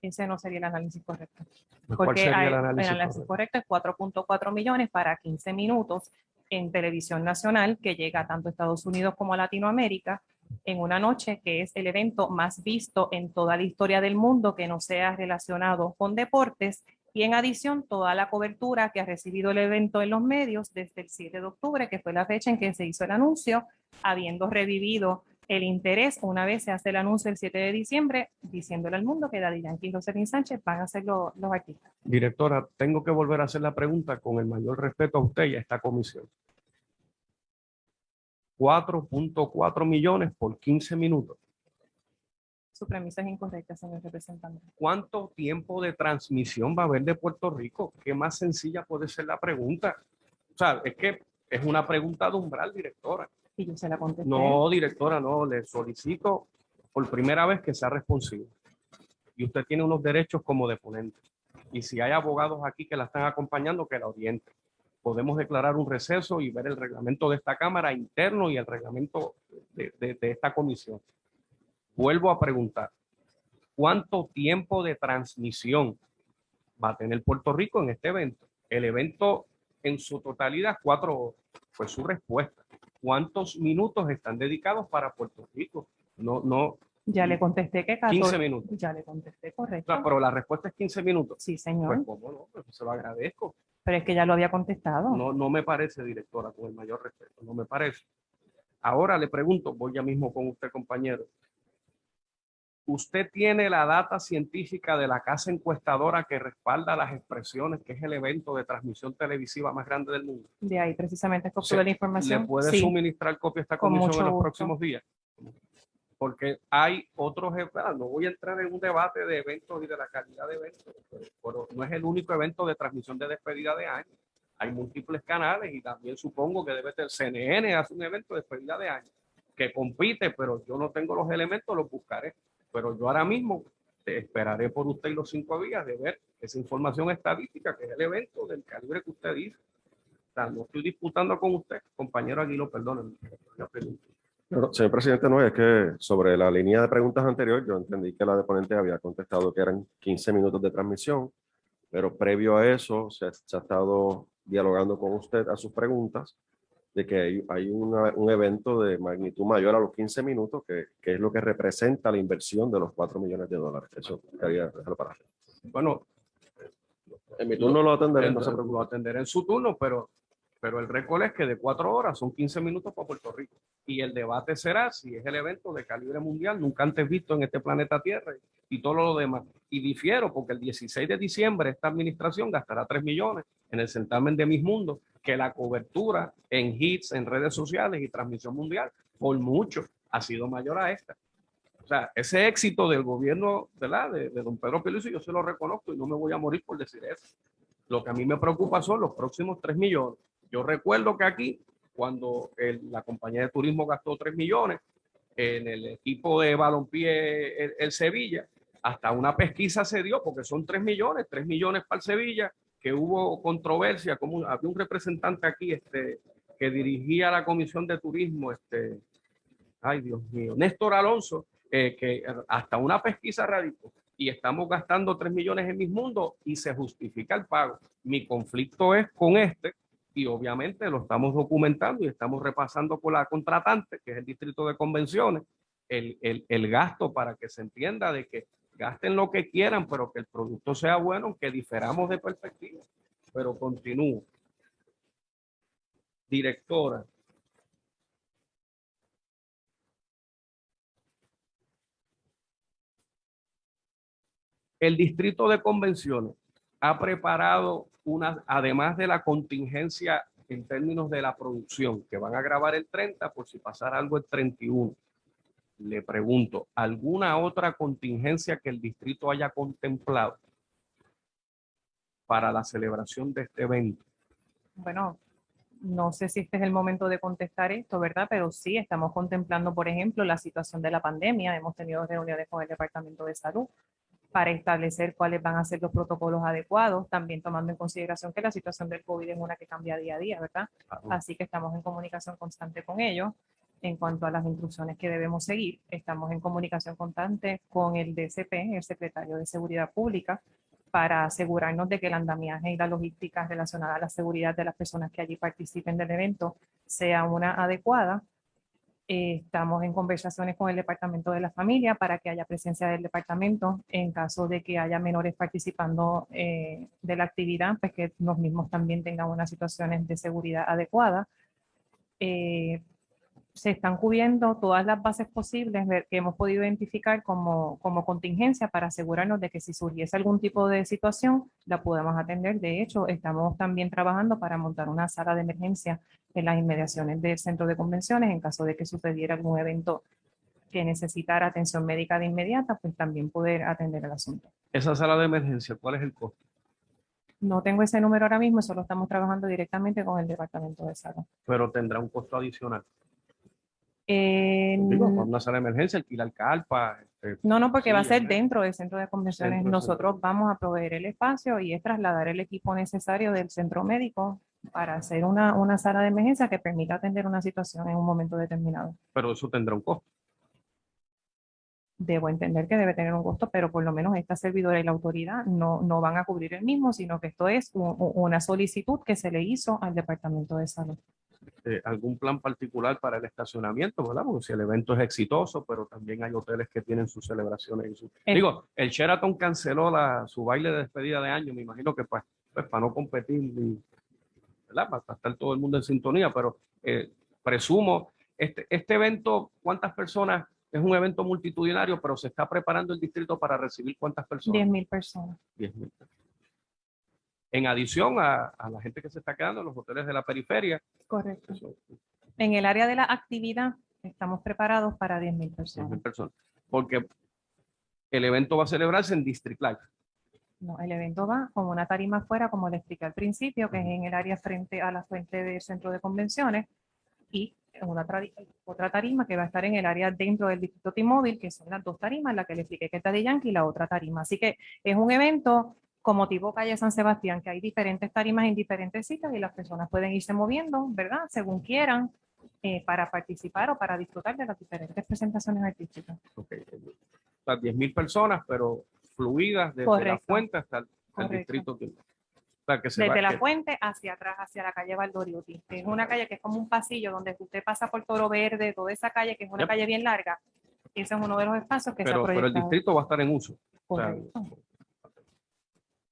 Ese no sería el análisis correcto. ¿Cuál Porque sería hay- el análisis? correcto? correcto? es 4.4 millones para 15 minutos en televisión nacional que llega tanto a Estados Unidos como a Latinoamérica en una noche que es el evento más visto en toda la historia del mundo que no sea relacionado con deportes. Y en adición toda la cobertura que ha recibido el evento en los medios desde el 7 de octubre, que fue la fecha en que se hizo el anuncio, habiendo revivido el interés una vez se hace el anuncio el 7 de diciembre, diciéndole al mundo que Daddy Yankee y Sánchez van a ser lo- los artistas. Directora, tengo que volver a hacer la pregunta con el mayor respeto a usted y a esta comisión. 4.4 millones por 15 minutos. Su premisa es incorrecta, señor representante. ¿Cuánto tiempo de transmisión va a haber de Puerto Rico? ¿Qué más sencilla puede ser la pregunta? O sea, es que es una pregunta de umbral, directora. Y yo se la. No, directora, no, le solicito por primera vez que sea responsivo. Y usted tiene unos derechos como deponente. Y si hay abogados aquí que la están acompañando, que la orienten. Podemos declarar un receso y ver el reglamento de esta Cámara interno y el reglamento de, esta comisión. Vuelvo a preguntar, ¿cuánto tiempo de transmisión va a tener Puerto Rico en este evento? El evento en su totalidad, cuatro horas. Pues su respuesta. ¿Cuántos minutos están dedicados para Puerto Rico? No, no, Ya le contesté que 15 14 minutos. Ya le contesté, correcto. pero la respuesta es 15 minutos. Sí, Pues, señor. ¿cómo no? Pues se lo agradezco. Pero es que ya lo había contestado. No, no me parece, directora, con el mayor respeto. No me parece. Ahora le pregunto, voy ya mismo con usted, compañero. ¿Usted tiene la data científica de la casa encuestadora que respalda las expresiones, que es el evento de transmisión televisiva más grande del mundo? De ahí precisamente O es sea, la ¿Le información. puede Sí. suministrar copia a esta con comisión mucho en los gusto. próximos días? porque hay otros, ah, no voy a entrar en un debate de eventos y de la calidad de eventos, pero no es el único evento de transmisión de despedida de año. Hay múltiples canales y también supongo que debe ser CNN, hace un evento de despedida de año que compite, pero yo no tengo los elementos, los buscaré. Pero yo ahora mismo te esperaré por usted los cinco días de ver esa información estadística, que es el evento del calibre que usted dice. O sea, no estoy disputando con usted, compañero Aguilo, perdónenme. Pero, señor presidente, no, es que sobre la línea de preguntas anterior, yo entendí que la deponente había contestado que eran 15 minutos de transmisión, pero previo a eso se, se ha estado dialogando con usted a sus preguntas de que hay, hay una- un evento de magnitud mayor a los 15 minutos, que, que es lo que representa la inversión de los 4 millones de dólares. Eso quería dejarlo para Bueno, En mi turno lo atenderé, no se lo preocupe. atenderé en su turno, pero, pero el récord es que de cuatro horas son 15 minutos para Puerto Rico. Y el debate será si es el evento de calibre mundial, nunca antes visto en este planeta Tierra y todo lo demás. Y difiero porque el 16 de diciembre esta administración gastará 3 millones en el certamen de Mis Mundos, que la cobertura en hits, en redes sociales y transmisión mundial, por mucho, ha sido mayor a esta. O sea, ese éxito del gobierno ¿verdad? De, de don Pedro Pierluisi, yo se lo reconozco y no me voy a morir por decir eso. Lo que a mí me preocupa son los próximos 3 millones. Yo recuerdo que aquí, cuando el- la compañía de turismo gastó 3 millones en el equipo de balompié el, el Sevilla, hasta una pesquisa se dio, porque son 3 millones, 3 millones para el Sevilla, que hubo controversia, como había un representante aquí este, que dirigía la comisión de turismo, este, ay Dios mío, Néstor Alonso, eh, que hasta una pesquisa radicó y estamos gastando 3 millones en mis mundos y se justifica el pago. Mi conflicto es con este y obviamente lo estamos documentando y estamos repasando con la contratante, que es el distrito de convenciones, el, el, el gasto para que se entienda de que gasten lo que quieran, pero que el producto sea bueno, que diferamos de perspectiva. Pero continúo. Directora, el distrito de convenciones ha preparado una, además de la contingencia en términos de la producción, que van a grabar el 30 por si pasara algo el 31. Le pregunto, ¿alguna otra contingencia que el distrito haya contemplado para la celebración de este evento? Bueno, no sé si este es el momento de contestar esto, ¿verdad? Pero sí, estamos contemplando, por ejemplo, la situación de la pandemia. Hemos tenido reuniones con el Departamento de Salud para establecer cuáles van a ser los protocolos adecuados, también tomando en consideración que la situación del COVID es una que cambia día a día, ¿verdad? Así que estamos en comunicación constante con ellos en cuanto a las instrucciones que debemos seguir. Estamos en comunicación constante con el DCP, el secretario de Seguridad Pública, para asegurarnos de que el andamiaje y la logística relacionada a la seguridad de las personas que allí participen del evento sea una adecuada. Eh, estamos en conversaciones con el Departamento de la Familia para que haya presencia del departamento en caso de que haya menores participando eh, de la actividad, pues que los mismos también tengan unas situaciones de seguridad adecuadas. Eh, se están cubriendo todas las bases posibles que hemos podido identificar como, como contingencia para asegurarnos de que si surgiese algún tipo de situación, la podemos atender. De hecho, estamos también trabajando para montar una sala de emergencia en las inmediaciones del centro de convenciones en caso de que sucediera algún evento que necesitara atención médica de inmediata, pues también poder atender el asunto. Esa sala de emergencia, ¿cuál es el costo? No tengo ese número ahora mismo, solo estamos trabajando directamente con el Departamento de Salud. Pero tendrá un costo adicional. Eh, Digo, una sala de emergencia, alquilar carpa. este, No, no, porque va a ser dentro del centro de convenciones. Nosotros vamos a proveer el espacio y es trasladar el equipo necesario del centro médico para hacer una, una sala de emergencia que permita atender una situación en un momento determinado. pero eso tendrá un costo. Debo entender que debe tener un costo, pero por lo menos esta servidora y la autoridad no, no van a cubrir el mismo, sino que esto es una solicitud que se le hizo al Departamento de Salud. Eh, algún plan particular para el estacionamiento, ¿verdad? Porque si el evento es exitoso, pero también hay hoteles que tienen sus celebraciones. Y su... El- Digo, el Sheraton canceló la, su baile de despedida de año, me imagino que pues, pues para no competir, y, ¿verdad? Para estar todo el mundo en sintonía, pero eh, presumo, este, este evento, ¿cuántas personas? Es un evento multitudinario, pero se está preparando el distrito para recibir cuántas personas? 10.000 personas. 10.000. En adición a, a la gente que se está quedando en los hoteles de la periferia, Correcto. En el área de la actividad, Estamos preparados para 10.000 100.000 personas. personas. Porque el evento va a celebrarse en District Life. No, el evento va con una tarima afuera, como le expliqué al principio, que es en el área frente a la fuente del centro de convenciones, y una otra tarima que va a estar en el área dentro del distrito T-Mobile, que son las dos tarimas, la que le expliqué que está de Yankee y la otra tarima. Así que es un evento como tipo calle San Sebastián, que hay diferentes tarimas en diferentes citas y las personas pueden irse moviendo, ¿verdad? Según quieran, eh, para participar o para disfrutar de las diferentes presentaciones artísticas. Ok. Las 10.000 personas, pero fluidas desde la Correcto. fuente hasta el, el Correcto. distrito. Sea, que se Desde la que- fuente hacia atrás, hacia la calle Valdoriotti. que Es una calle que es como un pasillo donde usted pasa por Toro Verde, toda esa calle que es una Yep. calle bien larga. Ese es uno de los espacios que se ha pero, pero el proyectado. distrito va a estar en uso. O sea, Correcto.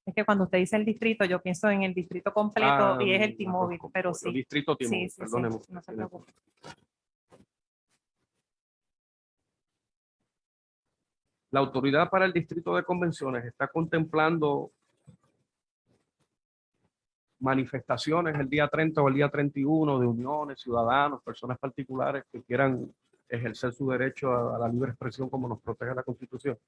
Es que cuando usted dice el distrito, yo pienso en el distrito completo ah, y es el co- pero sí. Distrito Sí, T-Mobile, sí, sí, perdóneme. no se preocupe. La autoridad para el distrito de convenciones está contemplando manifestaciones el día 30 o el día 31 de uniones, ciudadanos, personas particulares que quieran ejercer su derecho a, a la libre expresión como nos protege la Constitución.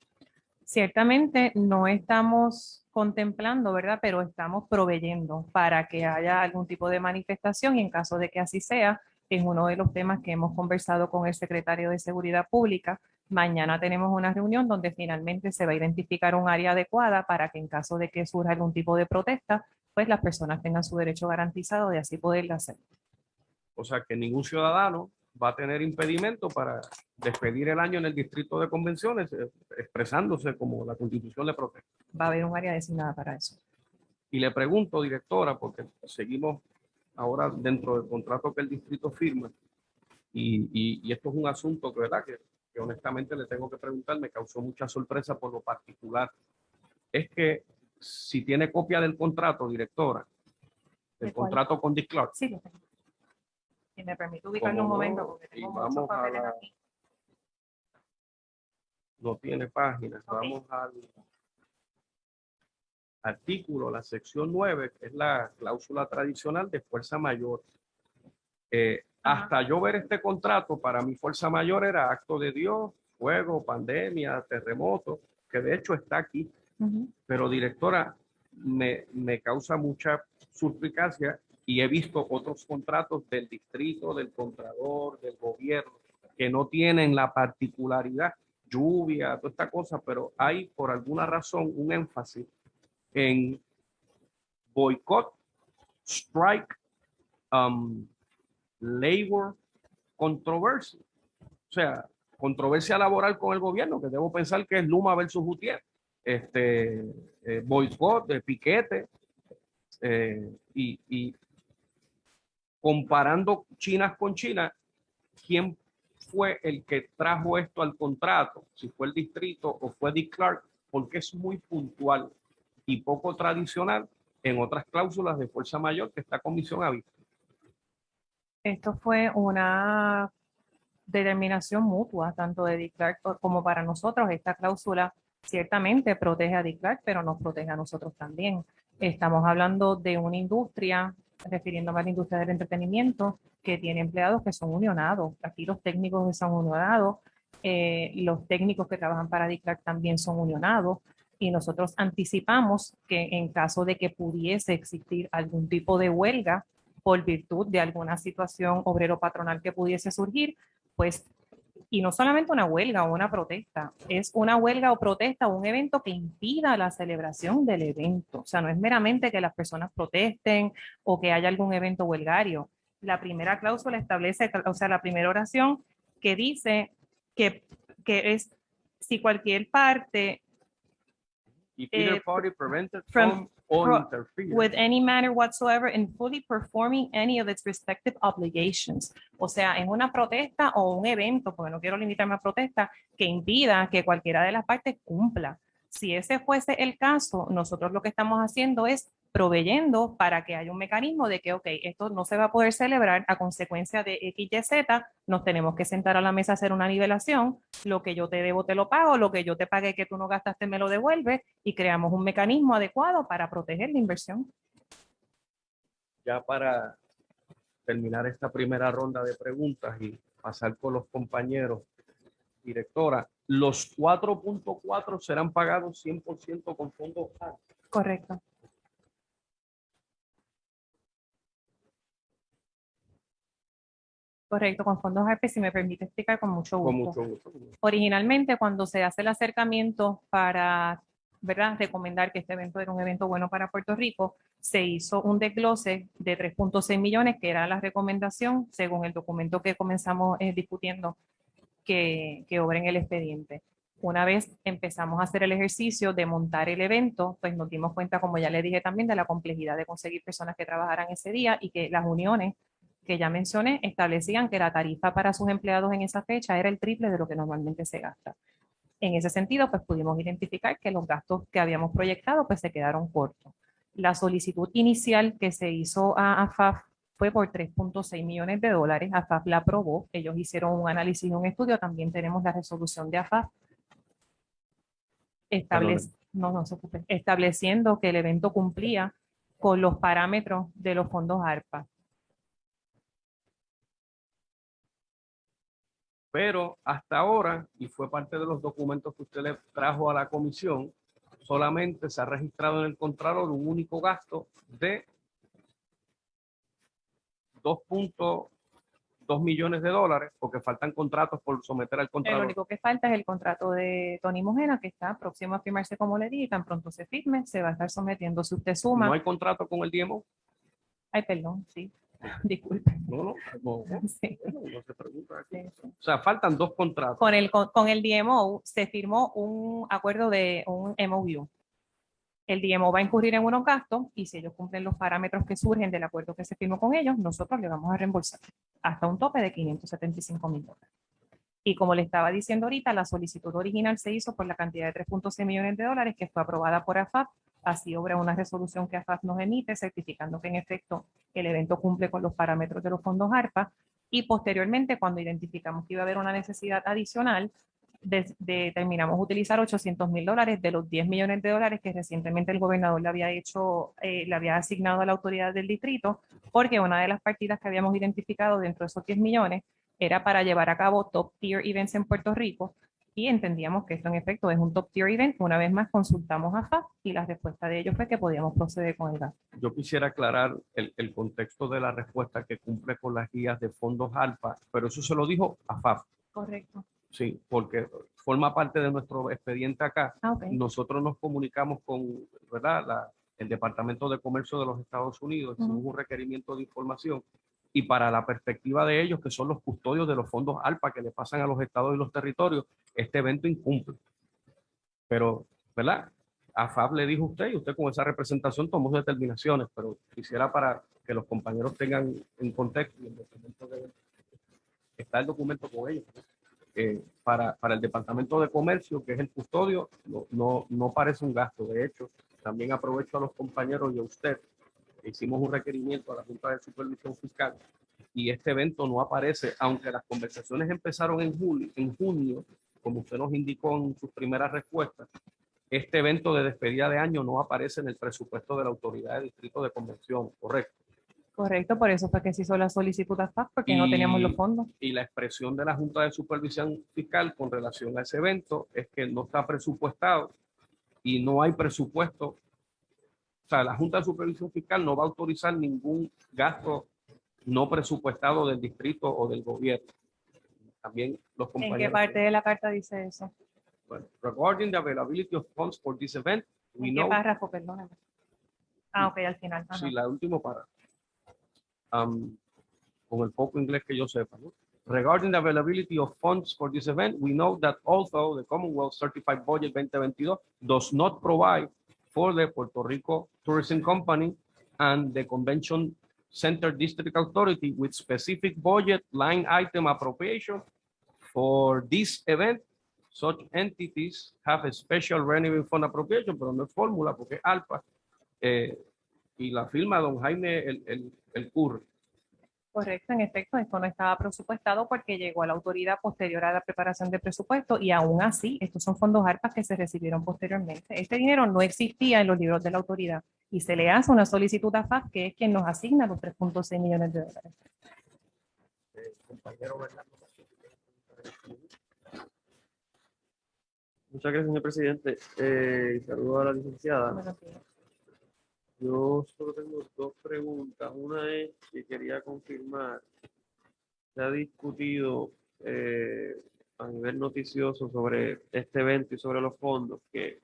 Ciertamente no estamos contemplando, ¿verdad? Pero estamos proveyendo para que haya algún tipo de manifestación y en caso de que así sea, es uno de los temas que hemos conversado con el secretario de Seguridad Pública. Mañana tenemos una reunión donde finalmente se va a identificar un área adecuada para que en caso de que surja algún tipo de protesta, pues las personas tengan su derecho garantizado de así poderlo hacer. O sea que ningún ciudadano va a tener impedimento para despedir el año en el distrito de convenciones, eh, expresándose como la Constitución le protege. Va a haber un área designada para eso. Y le pregunto, directora, porque seguimos ahora dentro del contrato que el distrito firma, y, y- y esto es un asunto que, ¿verdad? Que, que honestamente le tengo que preguntar, me causó mucha sorpresa por lo particular, es que si tiene copia del contrato, directora, del ¿De cuál? contrato con Dick Clark, Sí, lo tengo. Si me permite ubicarlo un momento, porque tengo muchos papeles la- aquí. No tiene páginas, Ok. vamos al artículo, la sección 9, que es la cláusula tradicional de fuerza mayor. Eh, hasta yo ver este contrato, para mi fuerza mayor era acto de Dios, fuego, pandemia, terremoto, que de hecho está aquí. Pero directora, me, me causa mucha suspicacia y he visto otros contratos del distrito, del contrador, del gobierno, que no tienen la particularidad, lluvia, toda esta cosa, pero hay por alguna razón un énfasis en boicot, strike, um, labor, controversia. O sea, controversia laboral con el gobierno, que debo pensar que es Luma versus Gutiérrez este, eh, boicot, de piquete, eh, y, y comparando Chinas con China, ¿quién fue el que trajo esto al contrato? Si fue el distrito o fue Dick Clark, porque es muy puntual y poco tradicional en otras cláusulas de fuerza mayor que esta comisión ha visto. Esto fue una determinación mutua, tanto de Dick Clark como para nosotros. Esta cláusula ciertamente protege a Dick Clark, pero nos protege a nosotros también. Estamos hablando de una industria, refiriéndome a la industria del entretenimiento, que tiene empleados que son unionados. Aquí los técnicos son unionados, eh, los técnicos que trabajan para Clark también son unionados. Y nosotros anticipamos que en caso de que pudiese existir algún tipo de huelga, por virtud de alguna situación obrero patronal que pudiese surgir, pues, y no solamente una huelga o una protesta, es una huelga o protesta o un evento que impida la celebración del evento. O sea, no es meramente que las personas protesten o que haya algún evento huelgario. La primera cláusula establece, o sea, la primera oración que dice que, que es si cualquier parte If either party prevented from- or interfered. with any manner whatsoever in fully performing any of its respective obligations. O sea, en una protesta o un evento, porque no quiero limitarme a protesta, que impida que cualquiera de las partes cumpla. Si ese fuese el caso, nosotros lo que estamos haciendo es proveyendo para que haya un mecanismo de que, ok, esto no se va a poder celebrar a consecuencia de X, Y, Z, nos tenemos que sentar a la mesa a hacer una nivelación, lo que yo te debo te lo pago, lo que yo te pagué que tú no gastaste me lo devuelves y creamos un mecanismo adecuado para proteger la inversión. ya para terminar esta primera ronda de preguntas y pasar con los compañeros. Directora, los 4.4 serán pagados 100% con fondos. Correcto. Correcto, con fondos ARPE, si me permite explicar con mucho Con gusto. mucho gusto. Originalmente, cuando se hace el acercamiento para, ¿verdad?, recomendar que este evento era un evento bueno para Puerto Rico, se hizo un desglose de 3.6 millones, que era la recomendación, según el documento que comenzamos eh, discutiendo, que, que obra en el expediente. Una vez empezamos a hacer el ejercicio de montar el evento, pues nos dimos cuenta, como ya le dije también, de la complejidad de conseguir personas que trabajaran ese día y que las uniones que ya mencioné establecían que la tarifa para sus empleados en esa fecha era el triple de lo que normalmente se gasta. En ese sentido, pues pudimos identificar que los gastos que habíamos proyectado pues se quedaron cortos. La solicitud inicial que se hizo a AFAF fue por 3.6 millones de dólares. AFAF la aprobó. Ellos hicieron un análisis y un estudio. También tenemos la resolución de AFAF no, no se ocupe, estableciendo que el evento cumplía con los parámetros de los fondos ARPA. Pero hasta ahora, y fue parte de los documentos que usted le trajo a la comisión, solamente se ha registrado en el Contralor un único gasto de 2.2 millones de dólares, porque faltan contratos por someter al El Contralor. único que falta es el contrato de Tony Mojena, que está próximo a firmarse como le dije, y tan pronto se firme, se va a estar sometiendo. Si usted suma, No hay contrato con el DMO. ay, perdón, sí, disculpe. No, no, no, no, *laughs* Sí, no se pregunta aquí. sí, sí. O sea, faltan dos contratos. Con el, con, con el DMO se firmó un acuerdo de un MOU. El DMO va a incurrir en unos gastos y si ellos cumplen los parámetros que surgen del acuerdo que se firmó con ellos, nosotros le vamos a reembolsar hasta un tope de 575 mil dólares. Y como le estaba diciendo ahorita, la solicitud original se hizo por la cantidad de 3.6 millones de dólares que fue aprobada por AFAP. Así obra una resolución que AFAP nos emite certificando que en efecto el evento cumple con los parámetros de los fondos ARPA. Y posteriormente, cuando identificamos que iba a haber una necesidad adicional, de- determinamos utilizar 800 mil dólares de los 10 millones de dólares que recientemente el gobernador le había hecho, eh, le había asignado a la autoridad del distrito, porque una de las partidas que habíamos identificado dentro de esos 10 millones era para llevar a cabo top tier events en Puerto Rico y entendíamos que esto en efecto es un top tier event. Una vez más consultamos a FAP y la respuesta de ellos fue que podíamos proceder con el gasto. Yo quisiera aclarar el, el contexto de la respuesta que cumple con las guías de fondos ALPA, pero eso se lo dijo a FAF, Correcto. sí, porque forma parte de nuestro expediente acá. Ah. Nosotros nos comunicamos con, ¿verdad? La- el Departamento de Comercio de los Estados Unidos, hicimos Ujú. un requerimiento de información y para la perspectiva de ellos, que son los custodios de los fondos ALPA que le pasan a los estados y los territorios, este evento incumple. Pero, ¿verdad? A FAB le dijo usted y usted con esa representación tomó sus determinaciones, pero quisiera para que los compañeros tengan en contexto, el documento de- está el documento con ellos, eh, para, para el Departamento de Comercio, que es el custodio, no, no, no parece un gasto. De hecho, también aprovecho a los compañeros y a usted, hicimos un requerimiento a la Junta de Supervisión Fiscal y este evento no aparece, aunque las conversaciones empezaron en julio, en junio, como usted nos indicó en sus primeras respuestas, este evento de despedida de año no aparece en el presupuesto de la Autoridad de Distrito de Convención, correcto. Correcto, por eso fue que se hizo la solicitud a FAP porque no teníamos los Y- fondos. y la expresión de la Junta de Supervisión Fiscal con relación a ese evento es que no está presupuestado y no hay presupuesto. O sea, la Junta de Supervisión Fiscal no va a autorizar ningún gasto no presupuestado del distrito o del gobierno. También los ¿En compañeros. qué parte de la carta dice eso? Bueno, regarding the availability of funds for this event, we ¿En qué know párrafo? Perdóname. Ah, ok, al final. Ajá. Sí, la última para. am, con el poco inglés que yo sepa. ¿no? Regarding the availability of funds for this event, we know that although the Commonwealth Certified Budget 2022 does not provide for the Puerto Rico Tourism Company and the Convention Center District Authority with specific budget line item appropriation for this event, such entities have a special revenue fund appropriation, pero no es fórmula porque es ALPA. eh, y la firma don Jaime el, el, el Curry. Correcto, en efecto, esto no estaba presupuestado porque llegó a la autoridad posterior a la preparación de presupuesto y aún así, estos son fondos ARPA que se recibieron posteriormente. Este dinero no existía en los libros de la autoridad y se le hace una solicitud a FAF, que es quien nos asigna los 3.6 millones de dólares. eh, compañero. Muchas gracias, señor presidente. Eh, saludo a la licenciada. Buenos días. Yo solo tengo dos preguntas. Una es que quería confirmar, se ha discutido eh, a nivel noticioso sobre este evento y sobre los fondos que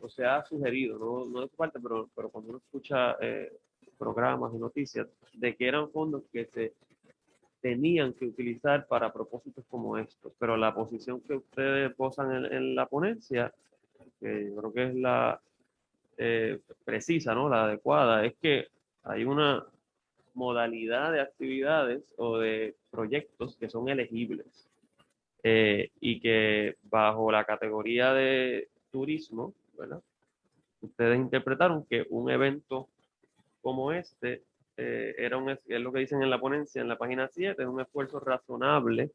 o se ha sugerido, no, no de su parte, pero, pero cuando uno escucha eh, programas y noticias, de que eran fondos que se tenían que utilizar para propósitos como estos. Pero la posición que ustedes posan en, en la ponencia, que yo creo que es la eh, precisa, ¿no? la adecuada, es que hay una modalidad de actividades o de proyectos que son elegibles eh, y que bajo la categoría de turismo, ¿verdad? Ustedes interpretaron que un evento como este eh, era un, es lo que dicen en la ponencia, en la página 7, es un esfuerzo razonable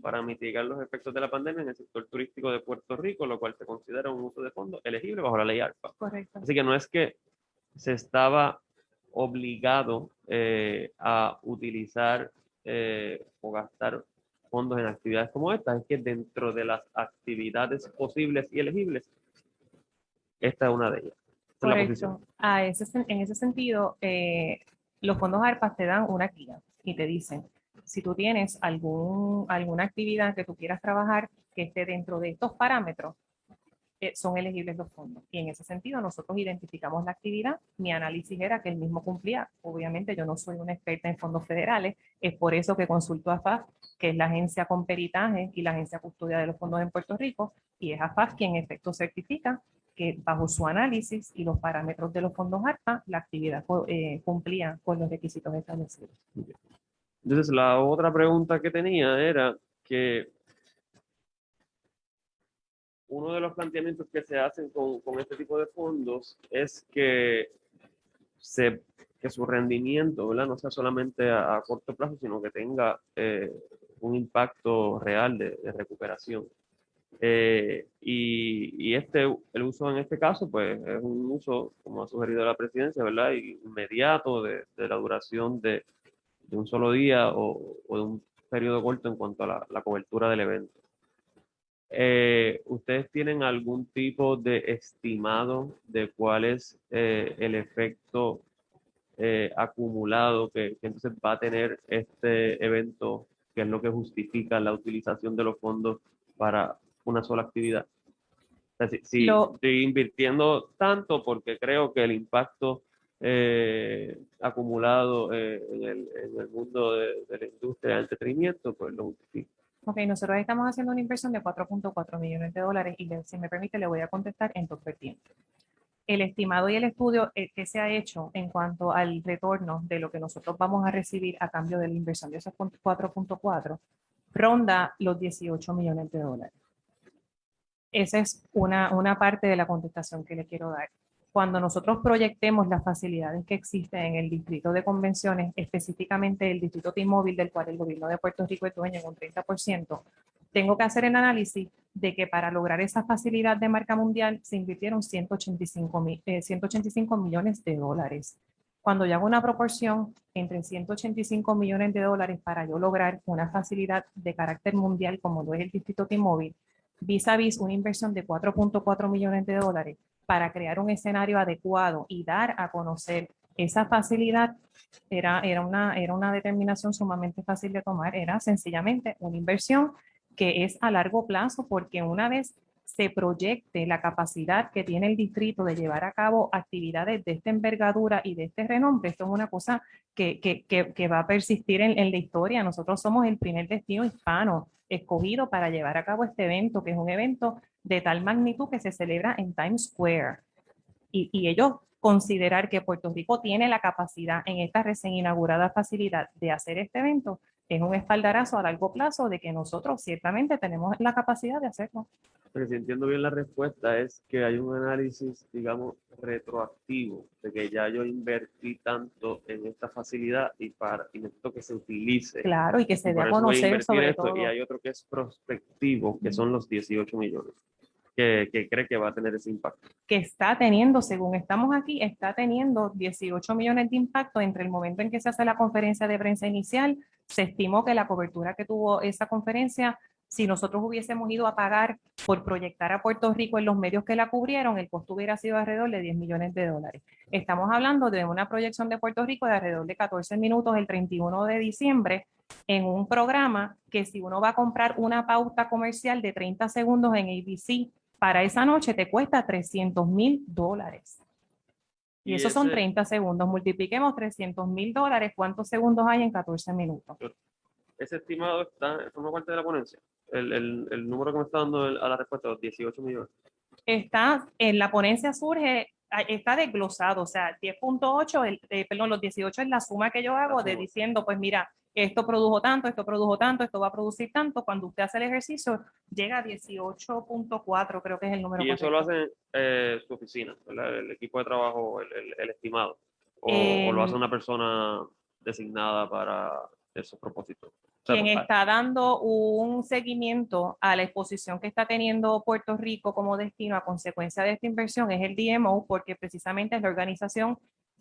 para mitigar los efectos de la pandemia en el sector turístico de Puerto Rico, lo cual se considera un uso de fondos elegible bajo la ley ARPA. Correcto. Así que no es que se estaba obligado eh, a utilizar eh, o gastar fondos en actividades como esta, es que dentro de las actividades posibles y elegibles, esta es una de ellas. Correcto. A ese en ese sentido, eh, los fondos ARPA te dan una guía y te dicen, si tú tienes algún, alguna actividad que tú quieras trabajar que esté dentro de estos parámetros, eh, son elegibles los fondos. Y en ese sentido, nosotros identificamos la actividad. Mi análisis era que el mismo cumplía. Obviamente, yo no soy una experta en fondos federales. Es por eso que consulto a FAF, que es la agencia con peritaje y la agencia custodia de los fondos en Puerto Rico. Y es AFAF quien en efecto certifica que bajo su análisis y los parámetros de los fondos ARPA, la actividad eh, cumplía con los requisitos establecidos. Entonces, la otra pregunta que tenía era que uno de los planteamientos que se hacen con, con este tipo de fondos es que, se, que su rendimiento ¿verdad? no sea solamente a, a corto plazo, sino que tenga eh, un impacto real de, de recuperación. Eh, y, y este, el uso en este caso, pues es un uso, como ha sugerido la presidencia, ¿verdad? Inmediato de, de la duración de, de un solo día o, o de un periodo corto en cuanto a la, la cobertura del evento. Eh, ¿Ustedes tienen algún tipo de estimado de cuál es eh, el efecto eh, acumulado que, que entonces va a tener este evento, que es lo que justifica la utilización de los fondos para una sola actividad? O sea, si, si estoy invirtiendo tanto porque creo que el impacto eh, acumulado eh, en, el, mundo de, la industria del entretenimiento, pues lo justifica. Ok, nosotros estamos haciendo una inversión de 4.4 millones de dólares y si me permite le voy a contestar en dos vertientes. El estimado y el estudio eh, que se ha hecho en cuanto al retorno de lo que nosotros vamos a recibir a cambio de la inversión de esos 4.4 ronda los 18 millones de dólares. Esa es una parte de la contestación que le quiero dar. Cuando nosotros proyectemos las facilidades que existen en el distrito de convenciones, específicamente el distrito T-Mobile, del cual el gobierno de Puerto Rico es dueño en un 30%, tengo que hacer el análisis de que para lograr esa facilidad de marca mundial se invirtieron 185, mi- eh, 185 millones de dólares. Cuando yo hago una proporción entre 185 millones de dólares para yo lograr una facilidad de carácter mundial como lo es el distrito T-Mobile, vis a vis una inversión de 4.4 millones de dólares para crear un escenario adecuado y dar a conocer esa facilidad, era, era, una, era una determinación sumamente fácil de tomar, era sencillamente una inversión que es a largo plazo porque una vez se proyecte la capacidad que tiene el distrito de llevar a cabo actividades de esta envergadura y de este renombre, esto es una cosa que, que, que, va a persistir en, en la historia. Nosotros somos el primer destino hispano escogido para llevar a cabo este evento, que es un evento de tal magnitud que se celebra en Times Square. Y, y ellos considerar que Puerto Rico tiene la capacidad en esta recién inaugurada facilidad de hacer este evento es un espaldarazo a largo plazo de que nosotros ciertamente tenemos la capacidad de hacerlo. Pero si entiendo bien la respuesta es que hay un análisis, digamos, retroactivo de que ya yo invertí tanto en esta facilidad y para y necesito que se utilice. Claro, y que Y se dé por a conocer sobre esto. todo. Y hay otro que es prospectivo, que son los 18 millones, que, que cree que va a tener ese impacto. que está teniendo, según estamos aquí, está teniendo 18 millones de impacto entre el momento en que se hace la conferencia de prensa inicial. Se estimó que la cobertura que tuvo esa conferencia Si nosotros hubiésemos ido a pagar por proyectar a Puerto Rico en los medios que la cubrieron, el costo hubiera sido alrededor de 10 millones de dólares. Estamos hablando de una proyección de Puerto Rico de alrededor de 14 minutos el 31 de diciembre en un programa que si uno va a comprar una pauta comercial de 30 segundos en ABC para esa noche te cuesta 300 mil dólares. Y, Y esos son ese- 30 segundos. Multipliquemos 300 mil dólares. ¿Cuántos segundos hay en 14 minutos? Ese estimado está, forma parte de la ponencia. El, el, el número que me está dando el- a la respuesta, los 18 millones. Está en la ponencia surge, está desglosado, o sea, 10.8, el- eh, perdón, los 18 es la suma que yo hago de diciendo, pues mira, esto produjo tanto, esto produjo tanto, esto va a producir tanto. Cuando usted hace el ejercicio, llega a 18.4, creo que es el número. Y eso lo hace eh, su oficina, ¿verdad? el equipo de trabajo, el, el- el estimado. O, o Em, lo hace una persona designada para esos propósitos. Quien pues, está dando un seguimiento a la exposición que está teniendo Puerto Rico como destino a consecuencia de esta inversión es el DMO, porque precisamente es la organización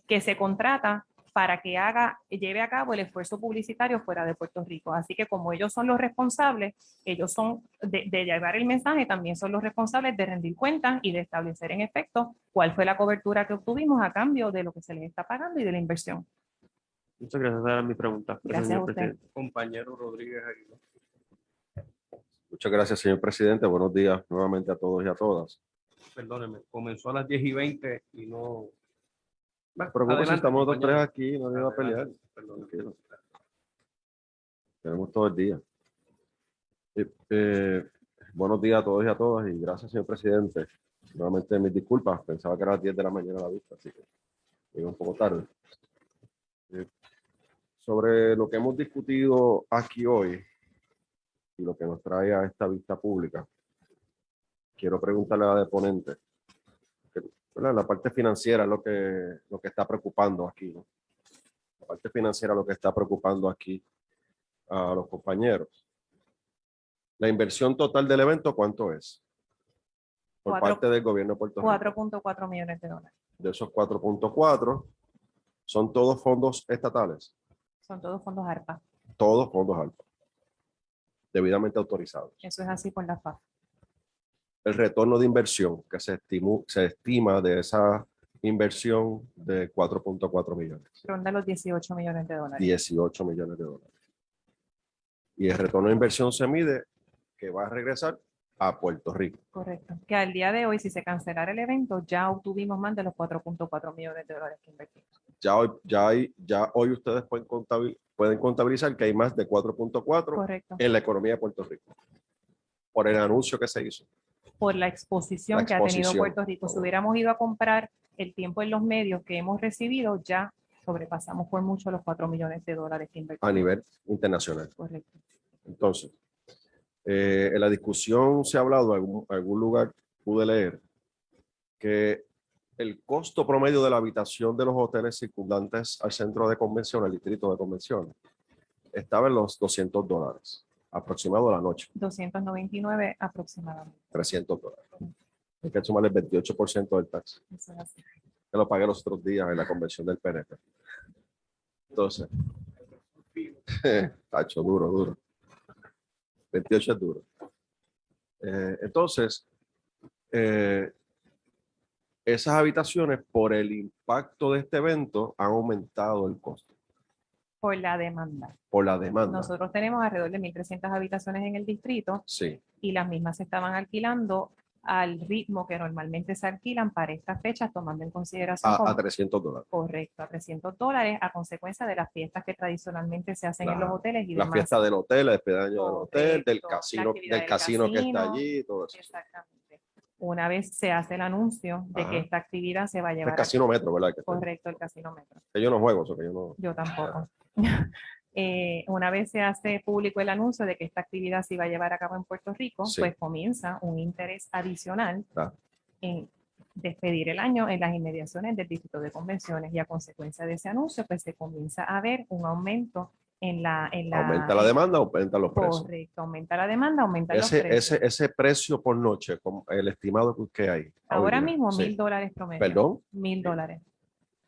que se contrata para que haga, lleve a cabo el esfuerzo publicitario fuera de Puerto Rico. Así que como ellos son los responsables, ellos son de, de llevar el mensaje, también son los responsables de rendir cuentas y de establecer en efecto cuál fue la cobertura que obtuvimos a cambio de lo que se les está pagando y de la inversión. Muchas gracias, era mi pregunta. Gracias señor a usted. presidente. Compañero Rodríguez Aguilar. Muchas gracias, señor presidente. Buenos días nuevamente a todos y a todas. Perdóneme, comenzó a las 10 y 20 y no. No se preocupe, si Adelante, estamos dos tres aquí, no a pelear. Adelante, perdón. Tranquilo. Tenemos todo el día. Eh, eh, buenos días a todos y a todas y gracias, señor presidente. Nuevamente mis disculpas, pensaba que era las 10 de la mañana la vista, así que llegué un poco tarde. Eh, sobre lo que hemos discutido aquí hoy y lo que nos trae a esta vista pública, quiero preguntarle a la deponente, que, la parte financiera es lo que, lo que está preocupando aquí, ¿no? la parte financiera lo que está preocupando aquí a los compañeros. La inversión total del evento, ¿cuánto es? Por parte del gobierno de Puerto Rico. 4.4 millones de dólares. De esos 4.4, son todos fondos estatales, Son todos fondos ARPA. todos fondos alfa, debidamente autorizados. Eso es así por la FAF. El retorno de inversión que se, estimu- se estima de esa inversión de 4.4 millones. Ronda los 18 millones de dólares. 18 millones de dólares. Y el retorno de inversión se mide que va a regresar a Puerto Rico. Correcto. Que al día de hoy, si se cancelara el evento, ya obtuvimos más de los 4.4 millones de dólares que invertimos. Ya hoy, ya hay, ya hoy ustedes pueden, contabil- pueden contabilizar que hay más de 4.4 Correcto. en la economía de Puerto Rico. Por el anuncio que se hizo. Por la exposición La que ha tenido exposición. Puerto Rico. Si hubiéramos ido a comprar el tiempo en los medios que hemos recibido, ya sobrepasamos por mucho los 4 millones de dólares que invertimos. a nivel internacional. Correcto. Entonces, eh, en la discusión se ha hablado, en algún, algún lugar pude leer, que el costo promedio de la habitación de los hoteles circundantes al centro de convención, al distrito de convención, estaba en los 200 dólares, aproximado a la noche, 299 aproximadamente. 300 dólares. Hay que sumarle el 28% del tax. Eso es así. que lo pagué los otros días en la convención del PNP. Entonces, *laughs* tacho, duro, duro. 28 es duro. Eh, entonces, eh, esas habitaciones, por el impacto de este evento, han aumentado el costo Por la demanda. por la demanda. Nosotros tenemos alrededor de 1.300 habitaciones en el distrito Sí, y las mismas se estaban alquilando al ritmo que normalmente se alquilan para estas fechas, tomando en consideración a, a 300 dólares. correcto a 300 dólares a consecuencia de las fiestas que tradicionalmente se hacen en los hoteles y La demás. fiesta del hotel, la despedida de año del hotel, del casino, del del casino que está casino. allí, todo eso. Exactamente. Una vez se hace el anuncio de Ajá. que esta actividad se va a El llevar a casino metro, ¿verdad? Que, correcto el casino metro. que yo no juego, eso que yo no. Yo tampoco. *laughs* Eh, una vez se hace público el anuncio de que esta actividad se iba a llevar a cabo en Puerto Rico, Sí. pues comienza un interés adicional Claro. en despedir el año en las inmediaciones del distrito de convenciones y a consecuencia de ese anuncio, pues se comienza a ver un aumento en la... En la Aumenta la demanda, aumenta los precios. Correcto, aumenta la demanda, aumenta los Ese, precios. ese, ese precio por noche, el estimado que hay. Ahora hoy mismo sí. mil dólares promedio. Perdón, Mil dólares.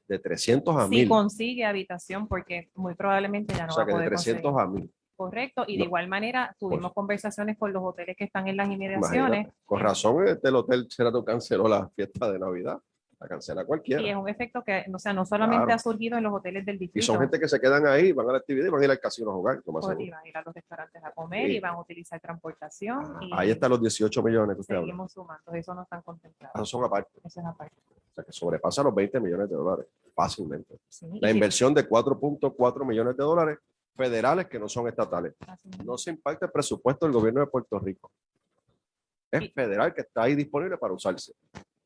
de 300 a Si 1000. consigue habitación, porque muy probablemente ya no o sea va a que de poder 300 conseguir. a 1000. Correcto, y de No. igual manera tuvimos conversaciones con los hoteles que están en las inmediaciones Imagínate. Con razón, este, el hotel Sheraton canceló la fiesta de Navidad. La cancela cualquiera. y es un efecto que, o sea, no solamente Claro. ha surgido en los hoteles del Y distrito, son gente que se quedan ahí, van a la actividad y van a ir al casino a jugar. más y van a ir a los restaurantes a comer Sí. y van a utilizar transportación y Ahí están los 18 millones que usted seguimos sumando, eso no están contemplados. Esos son aparte. Eso es aparte. O sea, que sobrepasa los 20 millones de dólares fácilmente. Sí, y La si- inversión de 4.4 millones de dólares federales que no son estatales. así mismo. No se impacta el presupuesto del gobierno de Puerto Rico. Es Y- federal que está ahí disponible para usarse.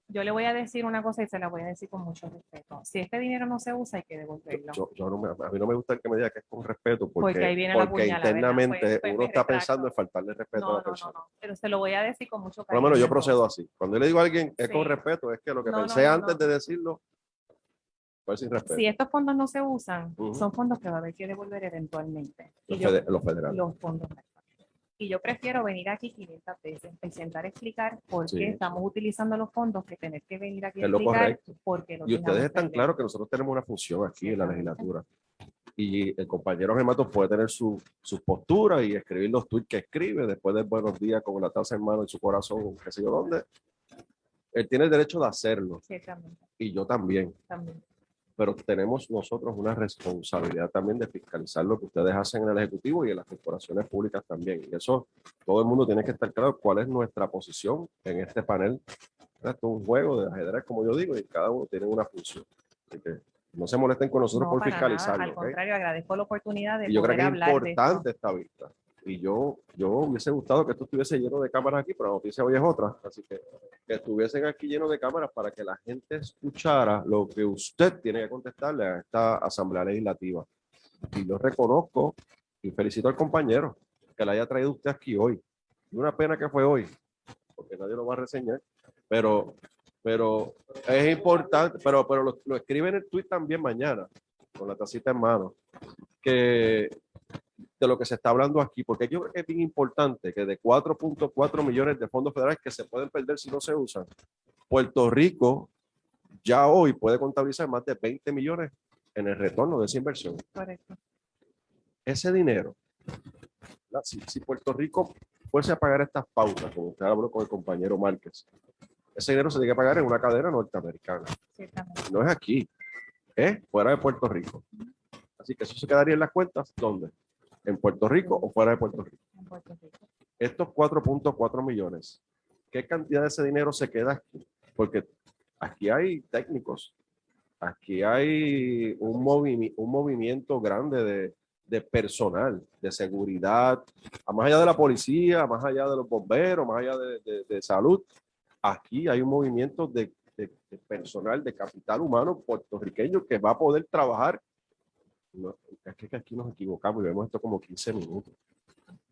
Yo le voy a decir una cosa y se la voy a decir con mucho respeto. Si este dinero no se usa, hay que devolverlo. yo- yo no me- a mí no me gusta que me diga que es con respeto, porque, Porque ahí viene la porque puñalada, ¿verdad? internamente Pues- pues uno me está pensando en faltarle respeto a la no, no, persona. no, pero se lo voy a decir con mucho Por cariño. lo menos yo procedo así. Cuando yo le digo a alguien es con respeto, es que lo que pensé antes de decirlo fue sin respeto. Si estos fondos no se usan, son fondos que va a haber que devolver eventualmente. Los, yo- fede- los federales. los fondos. Y yo prefiero venir aquí 500 veces y sentar a explicar por Sí. qué estamos utilizando los fondos que tener que venir aquí a explicar correcto. por qué lo Y ustedes están claros que nosotros tenemos una función aquí en la legislatura. Y el compañero Gemato puede tener su, sus posturas y escribir los tweets que escribe después de buenos días con la taza en mano en su corazón, qué sé yo dónde. Él tiene el derecho de hacerlo y yo también. también. Pero tenemos nosotros una responsabilidad también de fiscalizar lo que ustedes hacen en el Ejecutivo y en las corporaciones públicas también. Y eso todo el mundo tiene que estar claro cuál es nuestra posición en este panel. Esto es un juego de ajedrez, como yo digo, y cada uno tiene una función. Así que no se molesten con nosotros No, por nada, fiscalizarlo. Al ¿ok? contrario, agradezco la oportunidad de Y yo creo que es de importante esta vista. Y yo, yo hubiese gustado que esto estuviese lleno de cámaras aquí, pero la noticia hoy es otra. Así que que estuviesen aquí llenos de cámaras para que la gente escuchara lo que usted tiene que contestarle a esta Asamblea Legislativa. Y yo reconozco y felicito al compañero que la haya traído usted aquí hoy. Y una pena que fue hoy, porque nadie lo va a reseñar. Pero, pero es importante, pero, pero lo, lo escribe en el tweet también mañana, con la tacita en mano, que de lo que se está hablando aquí, porque yo creo que es bien importante que de 4.4 millones de fondos federales que se pueden perder si no se usan, Puerto Rico ya hoy puede contabilizar más de 20 millones en el retorno de esa inversión. Correcto. Ese dinero, si, si Puerto Rico fuese a pagar estas pautas, como usted habló con el compañero Márquez, ese dinero se tiene que pagar en una cadena norteamericana. No es aquí, es fuera de Puerto Rico. Así que eso se quedaría en las cuentas, ¿dónde? ¿En Puerto Rico o fuera de Puerto Rico? en Puerto Rico. Estos 4.4 millones, ¿qué cantidad de ese dinero se queda aquí? Porque aquí hay técnicos, aquí hay un, movi- un movimiento grande de, de personal, de seguridad, más allá de la policía, más allá de los bomberos, más allá de, de- de salud. Aquí hay un movimiento de personal, de capital humano puertorriqueño que va a poder trabajar. No, es que aquí nos equivocamos y vemos esto como 15 minutos.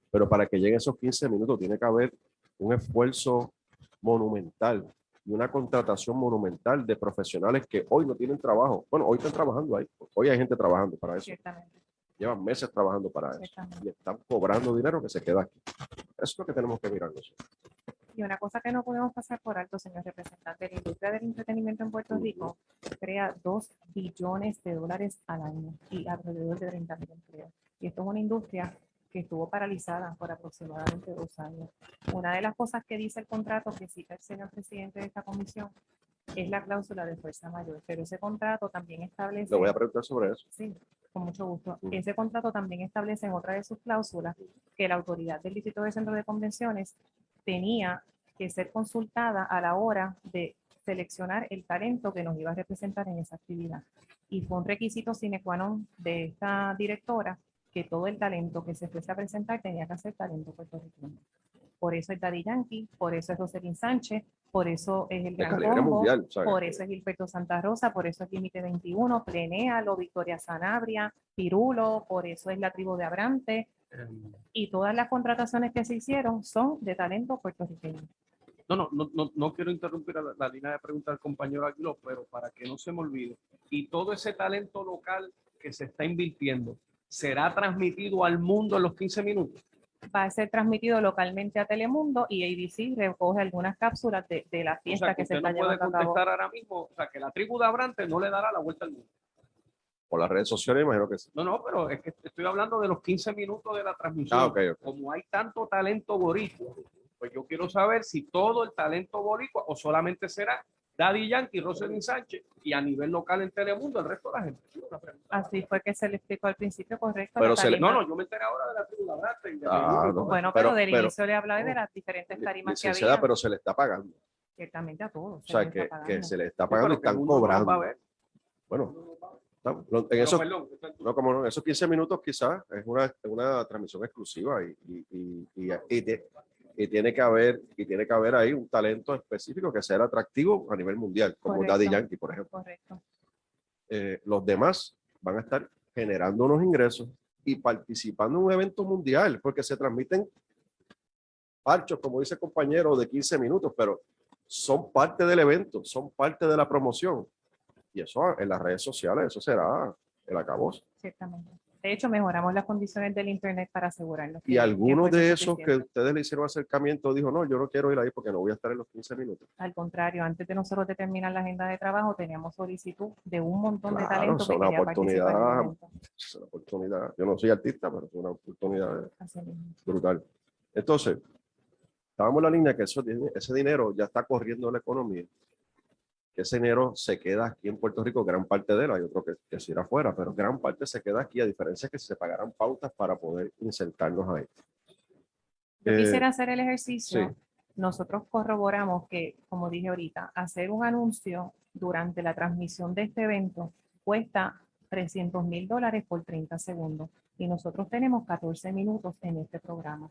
Pero para que lleguen esos 15 minutos tiene que haber un esfuerzo monumental y una contratación monumental de profesionales que hoy no tienen trabajo. Bueno, hoy están trabajando ahí. Hoy hay gente trabajando para eso. Llevan meses trabajando para eso. Y están cobrando dinero que se queda aquí. Eso es lo que tenemos que mirar nosotros. Y una cosa que no podemos pasar por alto, señor representante, la industria del entretenimiento en Puerto Rico crea 2 billones de dólares al año y alrededor de 30 mil empleos. Y esto es una industria que estuvo paralizada por aproximadamente dos años. Una de las cosas que dice el contrato que cita el señor presidente de esta comisión es la cláusula de fuerza mayor, pero ese contrato también establece... Le voy a preguntar sobre eso. Sí, con mucho gusto. Ese contrato también establece en otra de sus cláusulas que la autoridad del Distrito de Centro de Convenciones tenía que ser consultada a la hora de seleccionar el talento que nos iba a representar en esa actividad. Y fue un requisito sine qua non de esta directora que todo el talento que se fuese a presentar tenía que ser talento puertorriqueño. Por eso es Daddy Yankee, por eso es Roselyn Sánchez, por eso es el Gran Combo, mundial. por eso es Gilberto Santa Rosa, por eso es Límite 21, Plenéalo, Victoria Sanabria, Pirulo, por eso es la tribu de Abrante, y todas las contrataciones que se hicieron son de talento puertorriqueño. No, no, no, no, no quiero interrumpir la, la línea de preguntas del compañero Aguiló, pero para que no se me olvide, y todo ese talento local que se está invirtiendo, ¿será transmitido al mundo en los 15 minutos? Va a ser transmitido localmente a Telemundo y ABC recoge algunas cápsulas de, de la O fiesta sea, que, que se está no puede llevando a cabo. contestar ahora mismo, o sea, que la tribu de Abrante no le dará la vuelta al mundo. Por las redes sociales, imagino que sí. No, no, pero es que estoy hablando de los 15 minutos de la transmisión. Ah, ok, ok. Como hay tanto talento boricua, pues yo quiero saber si todo el talento boricua o solamente será Daddy Yankee, Roselyn Sánchez y a nivel local en Telemundo el resto de la gente. Así fue que se le explicó al principio, correcto. Pero se le- No, no, yo me enteré ahora de la tribuna Brasta y de Ah, no. Bueno, pero, pero- del pero- inicio le hablaba de las diferentes tarimas que había. pero se le está pagando. Ciertamente a todos. O se sea, les que, que se le está Sí, pagando y están no cobrando. Bueno, estamos- lo- en Pero, eso, perdón, no, como no, esos 15 minutos quizás es una, una transmisión exclusiva y, y, y, y, y te- y tiene que haber y tiene que haber ahí un talento específico que sea atractivo a nivel mundial, como Correcto. Daddy Yankee, por ejemplo. Correcto. Eh, los demás van a estar generando unos ingresos y participando en un evento mundial, porque se transmiten parchos, como dice el compañero, de 15 minutos, pero son parte del evento, son parte de la promoción. Y eso en las redes sociales, eso será el acabose. Ciertamente. De hecho, mejoramos las condiciones del Internet para asegurarnos. Y algunos de esos que ustedes le hicieron acercamiento dijo, no, yo no quiero ir ahí porque no voy a estar en los 15 minutos. Al contrario, antes de nosotros determinar la agenda de trabajo, teníamos solicitud de un montón de Claro, talentos es una en oportunidad. Es una oportunidad. Yo no soy artista, pero es una oportunidad brutal. Entonces, estábamos en la línea que eso, ese dinero ya está corriendo la economía. Que ese dinero se queda aquí en Puerto Rico, gran parte de él, hay otro que, que se irá afuera, pero gran parte se queda aquí, a diferencia que se pagaran pautas para poder insertarnos ahí. Yo Eh, quisiera hacer el ejercicio. sí. Nosotros corroboramos que, como dije ahorita, hacer un anuncio durante la transmisión de este evento cuesta 300 mil dólares por 30 segundos. Y nosotros tenemos 14 minutos en este programa.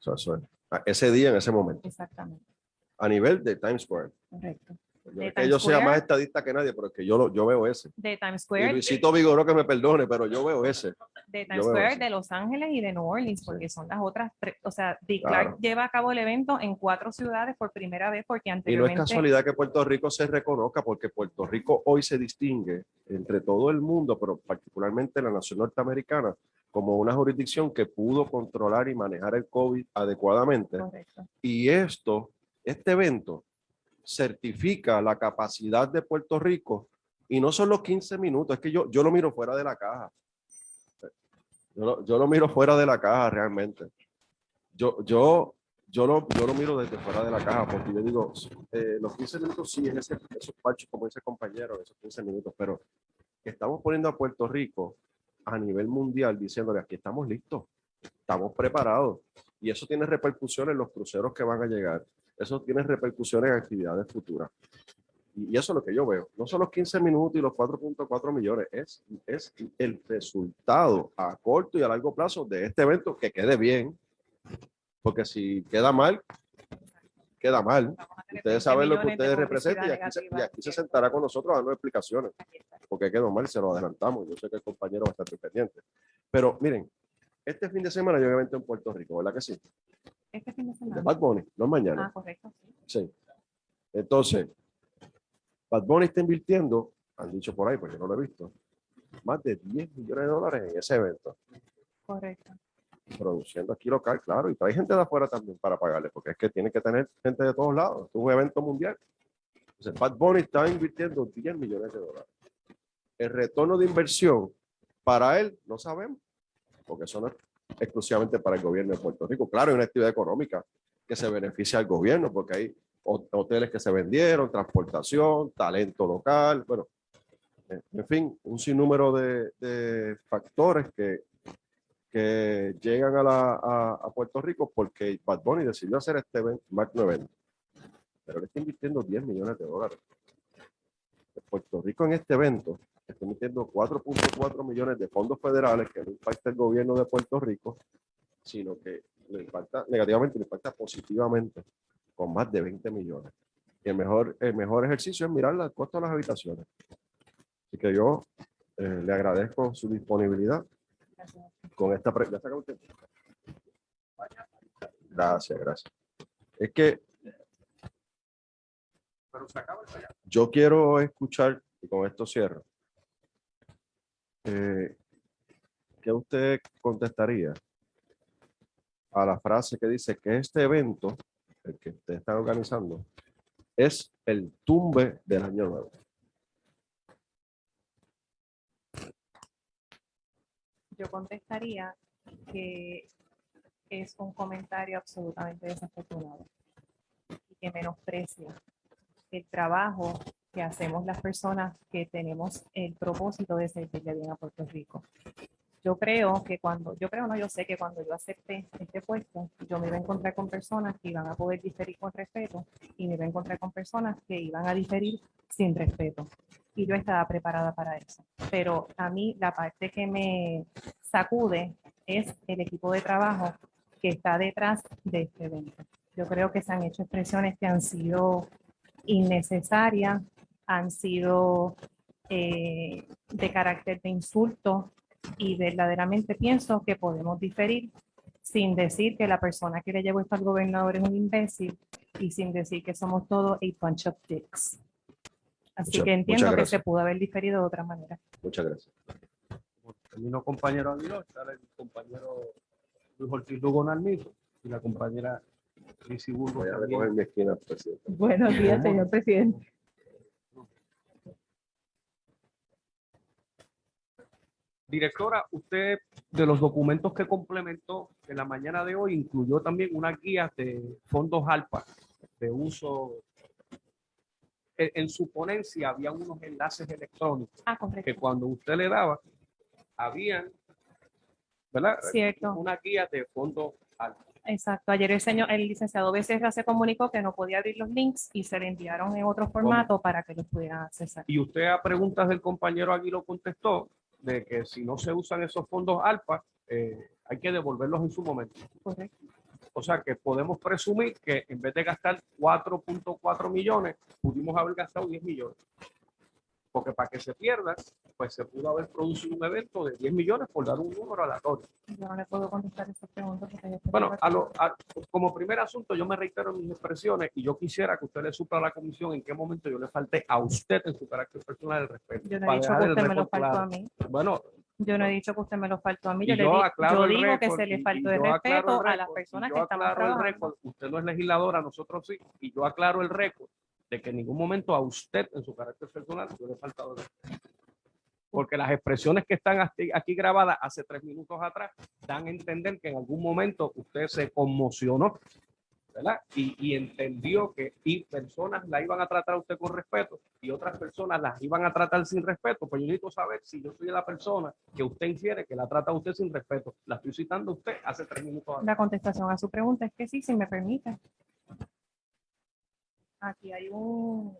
Eso es, a ese día, en ese momento, Exactamente. a nivel de Times Square. Correcto. Yo, De es que yo sea más estadista que nadie, pero es que yo, lo, yo veo ese. De Times Y Square, Luisito Vigoró que me perdone, pero yo veo ese. de Times Square, de Los Ángeles y de New Orleans, porque son las otras, o sea, Dick Claro. Clark lleva a cabo el evento en cuatro ciudades por primera vez porque Y no es anteriormente casualidad que Puerto Rico se reconozca, porque Puerto Rico hoy se distingue entre todo el mundo, pero particularmente la nación norteamericana, como una jurisdicción que pudo controlar y manejar el COVID adecuadamente. Correcto. Y esto, este evento, certifica la capacidad de Puerto Rico y no son los 15 minutos, es que yo, yo lo miro fuera de la caja. Yo lo, yo lo miro fuera de la caja realmente. Yo, yo, yo, lo, yo lo miro desde fuera de la caja porque yo digo, eh, los 15 minutos sí, es ese, esos parches, como el compañero, esos 15 minutos, pero estamos poniendo a Puerto Rico a nivel mundial diciéndole aquí estamos listos, estamos preparados y eso tiene repercusiones en los cruceros que van a llegar, eso tiene repercusiones en actividades futuras. Y eso es lo que yo veo. No son los 15 minutos y los 4.4 millones, es, es el resultado a corto y a largo plazo de este evento que quede bien. Porque si queda mal, queda mal. A Ustedes 20 saben lo que ustedes representan y aquí, se, y aquí se sentará con nosotros dando explicaciones. Aquí está. Porque quedó mal, se lo adelantamos. Yo sé que el compañero va a estar pendiente. Pero miren, este fin de semana yo evento en Puerto Rico, ¿verdad que sí? Este fin de. Bad Bunny, no mañana. Ah, correcto. sí. Sí. Entonces, Bad Bunny está invirtiendo, han dicho por ahí, porque yo no lo he visto, más de 10 millones de dólares en ese evento, Correcto. produciendo aquí local, claro, y trae gente de afuera también para pagarle, porque es que tiene que tener gente de todos lados, es un evento mundial. Entonces, Bad Bunny está invirtiendo 10 millones de dólares. El retorno de inversión para él, no sabemos, porque eso no es exclusivamente para el gobierno de Puerto Rico. Claro, hay una actividad económica que se beneficia al gobierno, porque hay ho- hoteles que se vendieron, transportación, talento local, bueno, eh, en fin, un sinnúmero de, de factores que, que llegan a, la, a Puerto Rico porque Bad Bunny decidió hacer este evento, magno evento. Pero le está invirtiendo 10 millones de dólares. Puerto Rico en este evento está invirtiendo 4.4 millones de fondos federales que no impacta el gobierno de Puerto Rico, sino que le impacta negativamente, le impacta positivamente con más de 20 millones. Y el mejor, el mejor ejercicio es mirar el costo de las habitaciones. Así que yo eh, le agradezco su disponibilidad Gracias. con esta pre- ¿Ya se acabó el tiempo? Gracias, gracias. Es que yo quiero escuchar, y con esto cierro, eh, ¿qué usted contestaría a la frase que dice que este evento, el que usted está organizando, es el tumbe del año nuevo? yo contestaría que es un comentario absolutamente desafortunado y que menosprecia el trabajo que hacemos las personas que tenemos el propósito de servirle bien a Puerto Rico. Yo creo que cuando, yo creo no, yo sé que cuando yo acepté este puesto, yo me iba a encontrar con personas que iban a poder diferir con respeto y me iba a encontrar con personas que iban a diferir sin respeto. Y yo estaba preparada para eso. Pero a mí la parte que me sacude es el equipo de trabajo que está detrás de este evento. Yo creo que se han hecho expresiones que han sido innecesarias, han sido eh, de carácter de insulto y verdaderamente pienso que podemos diferir sin decir que la persona que le llevó esto al gobernador es un imbécil y sin decir que somos todos a bunch of dicks. Así Muchas- que entiendo que se pudo haber diferido de otra manera. Muchas gracias. Terminó compañero Aguiló, está el compañero Luis Ortiz Lugo Nalmizo y la compañera Lizzy Burgos Voy a también. recoger mi esquina, presidente. Buenos días, señor presidente. Directora, usted de los documentos que complementó en la mañana de hoy incluyó también una guía de fondos ALPA de uso. En, en su ponencia había unos enlaces electrónicos Ah, correcto. que cuando usted le daba, habían, ¿verdad? Cierto. Una guía de fondos ALPA. Exacto. Ayer el señor, el licenciado Becerra se comunicó que no podía abrir los links y se le enviaron en otro formato para que los pudieran accesar. Y usted a preguntas del compañero Aguilo contestó de que si no se usan esos fondos ALPA, eh, hay que devolverlos en su momento. Correcto. O sea que podemos presumir que en vez de gastar 4.4 millones, pudimos haber gastado 10 millones. Porque para que se pierda, pues se pudo haber producido un evento de 10 millones por dar un número aleatorio. Yo no le puedo contestar porque yo estoy Bueno, a lo- a- como primer asunto, yo me reitero en mis expresiones y yo quisiera que usted le supla a la comisión en qué momento yo le falté a usted en su carácter personal el respeto. Yo no he dicho que usted me lo faltó claro. a mí. Bueno, Yo no he dicho que usted me lo faltó a mí. Yo, le yo di- digo que se le faltó el respeto a las personas yo que el trabajando. Usted no es legisladora, nosotros sí. Y yo aclaro el récord de que en ningún momento a usted, en su carácter personal, yo le he faltado respeto. Porque las expresiones que están aquí grabadas hace tres minutos atrás dan a entender que en algún momento usted se conmocionó, ¿verdad? Y, y entendió que y personas la iban a tratar a usted con respeto y otras personas las iban a tratar sin respeto. Pues yo necesito saber si yo soy la persona que usted infiere que la trata a usted sin respeto. La estoy citando a usted hace tres minutos atrás. La contestación a su pregunta es que sí, si me permite. Aquí hay un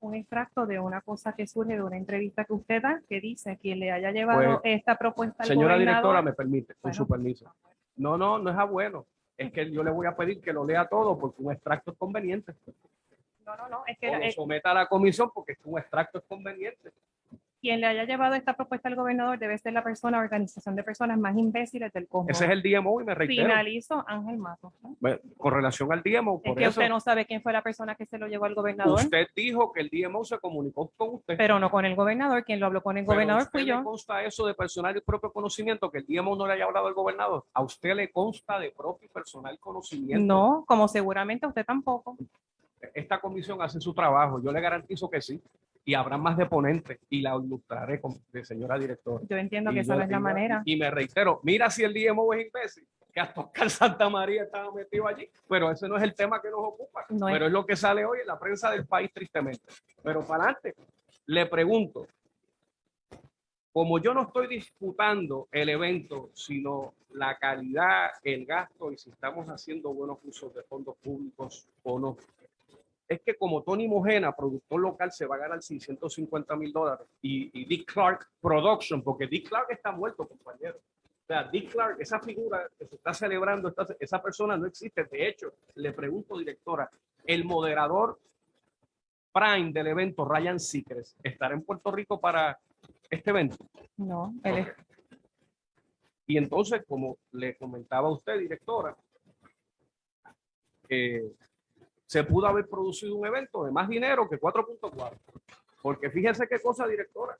un extracto de una cosa que surge de una entrevista que usted da, que dice quien le haya llevado Pues, esta propuesta al Señora directora, me permite, con Bueno. su permiso. No, no, no es a bueno. Es que yo le voy a pedir que lo lea todo porque un extracto es conveniente. No, no, no, es que O lo eh, someta a la comisión porque un extracto es conveniente. Quien le haya llevado esta propuesta al gobernador debe ser la persona, organización de personas más imbéciles del cosmos. Ese es el DMO y me reitero. Finalizo, Ángel Mato. Bueno, Con relación al DMO, Es por que eso usted no sabe quién fue la persona que se lo llevó al gobernador, usted dijo que el DMO se comunicó con usted. pero no con el gobernador. Quien lo habló con el Pero a gobernador usted fui le yo. consta eso de personal y propio conocimiento que el DMO no le haya hablado al gobernador? ¿A usted le consta de propio y personal conocimiento? No, como seguramente usted tampoco. esta comisión hace su trabajo, yo le garantizo que sí, y habrá más deponentes y la ilustraré con, de señora directora. Yo entiendo que esa no es la manera. Y me reitero, mira si el DMO es imbécil, que hasta Oscar Santa María estaba metido allí, pero ese no es el tema que nos ocupa, No es- pero es lo que sale hoy en la prensa del país tristemente. Pero para adelante, le pregunto, como yo no estoy disputando el evento, sino la calidad, el gasto y si estamos haciendo buenos usos de fondos públicos o no. Es que como Tony Mojena, productor local, se va a ganar 650 mil dólares y, y Dick Clark Production, porque Dick Clark está muerto, compañero. O sea, Dick Clark, esa figura que se está celebrando, esta- esa persona no existe. De hecho, le pregunto, directora, el moderador prime del evento, Ryan Seacrest, ¿estará en Puerto Rico para este evento? No, él es-. Y entonces, como le comentaba a usted, directora, eh, se pudo haber producido un evento de más dinero que 4.4. Porque fíjese qué cosa, directora.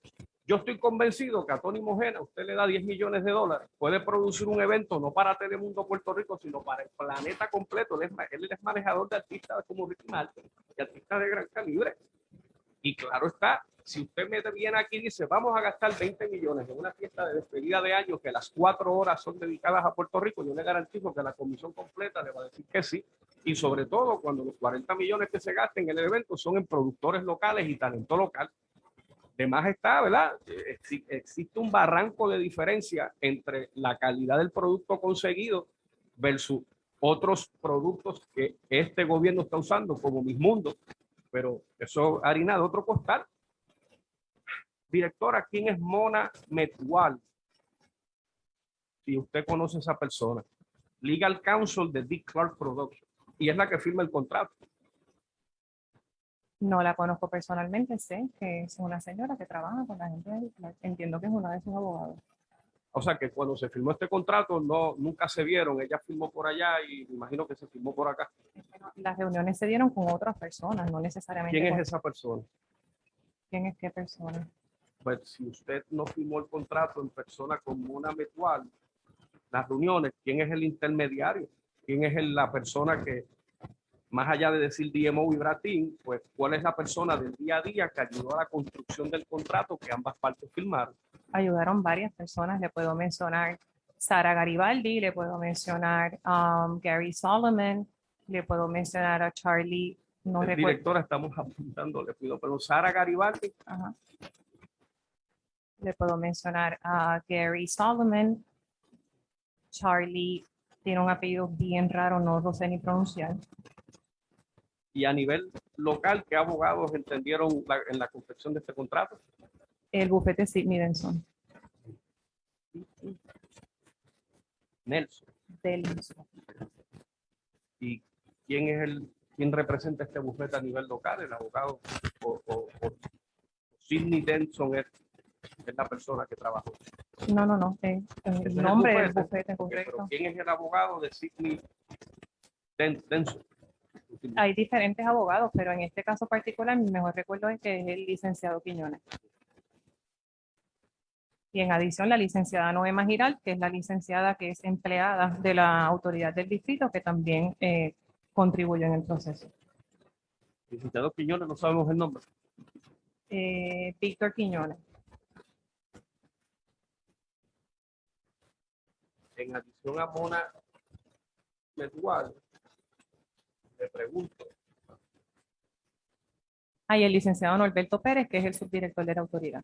Yo estoy convencido que a Tony Mojena usted le da 10 millones de dólares, puede producir un evento no para Telemundo Puerto Rico, sino para el planeta completo. Él es, él es manejador de artistas como Ricky Martin y artistas de gran calibre. Y claro está, si usted me viene aquí y dice, vamos a gastar 20 millones en una fiesta de despedida de año que las cuatro horas son dedicadas a Puerto Rico, yo le garantizo que la comisión completa le va a decir que sí. Y sobre todo cuando los 40 millones que se gasten en el evento son en productores locales y talento local. De más está, ¿verdad? Exi- Existe un barranco de diferencia entre la calidad del producto conseguido versus otros productos que este gobierno está usando, como Mis Mundo, pero eso harina de otro costal. Directora, ¿quién es Mona Metual? Si usted conoce a esa persona. Legal Counsel de Dick Clark Productions. Y es la que firma el contrato. No la conozco personalmente, sé que es una señora que trabaja con la gente. Entiendo que es una de sus abogados. O sea que cuando se firmó este contrato, no, nunca se vieron. Ella firmó por allá y me imagino que se firmó por acá. Las reuniones se dieron con otras personas, no necesariamente. ¿Quién con- es esa persona? ¿Quién es qué persona? Pues si usted no firmó el contrato en persona con Mona Metual, las reuniones, ¿quién es el intermediario? ¿Quién es la persona que, más allá de decir DMO y Bratín, pues cuál es la persona del día a día que ayudó a la construcción del contrato que ambas partes firmaron? Ayudaron varias personas, le puedo mencionar Sara Garibaldi, le puedo mencionar um, Gary Solomon, le puedo mencionar a Charlie, no el recuerdo. director estamos apuntando, le pido, pero Sara Garibaldi, Ajá. Le puedo mencionar a Gary Solomon. Charlie tiene un apellido bien raro, no lo sé ni pronunciar. y a nivel local, ¿qué abogados entendieron la- en la confección de este contrato? El bufete Sidney Denson. Nelson. Denson. ¿Y quién es el, quién representa este bufete a nivel local? El abogado o, o- o Sidney Denson es, es la persona que trabajó. No, no, no. eh, el nombre del bufete. correcto. ¿Quién es el abogado de Sidney Den- Denson? Hay diferentes abogados, pero en este caso particular, mi mejor recuerdo es que es el licenciado Quiñones. Y en adición, la licenciada Noema Giral, que es la licenciada que es empleada de la autoridad del distrito, que también eh, contribuyó en el proceso. Licenciado Quiñones, no sabemos el nombre. Eh, Víctor Quiñones. En adición a Mona Metual, le pregunto, Hay el licenciado Norberto Pérez, que es el subdirector de la autoridad,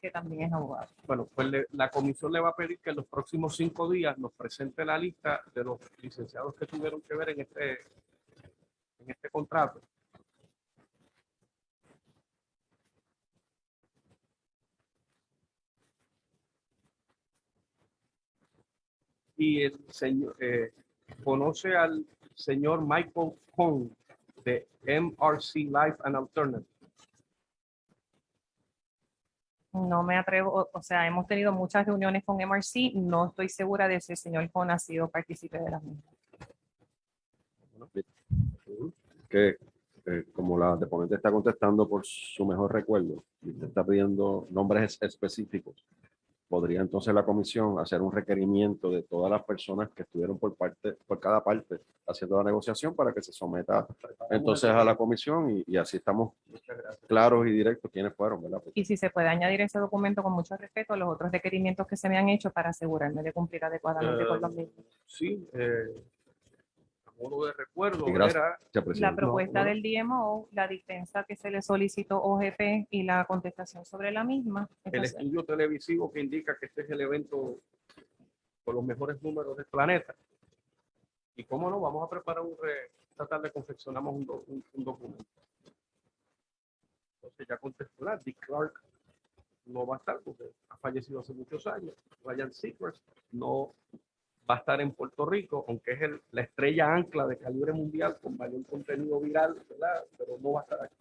que también es abogado. Bueno, pues le- la comisión le va a pedir que en los próximos cinco días nos presente la lista de los licenciados que tuvieron que ver en este, en este contrato. Y el señor, eh, conoce al señor Michael Kong de MRC Life and Alternative. No me atrevo, o, sea, hemos tenido muchas reuniones con MRC, no estoy segura de si el señor Con ha sido partícipe de las mismas. que eh, como la deponente está contestando por su mejor recuerdo y usted está pidiendo nombres es- específicos, podría entonces la comisión hacer un requerimiento de todas las personas que estuvieron por parte, por cada parte haciendo la negociación para que se someta entonces a la comisión y, y así estamos claros y directos quiénes fueron, ¿verdad? Y si se puede añadir ese documento con mucho respeto a los otros requerimientos que se me han hecho para asegurarme de cumplir adecuadamente con los mismos. Sí, eh, modo de recuerdo, gracias. era. La propuesta no, no. del DMO, la dispensa que se le solicitó OGP y la contestación sobre la misma. el Entonces, estudio televisivo que indica que este es el evento con los mejores números del planeta. Y cómo no, vamos a preparar un, re- esta tarde confeccionamos un, do- un- un documento. Entonces ya contestó la, Dick Clark no va a estar porque ha fallecido hace muchos años. Ryan Seacrest no va a estar en Puerto Rico, aunque es el- la estrella ancla de calibre mundial con mayor contenido viral, ¿verdad? Pero no va a estar aquí.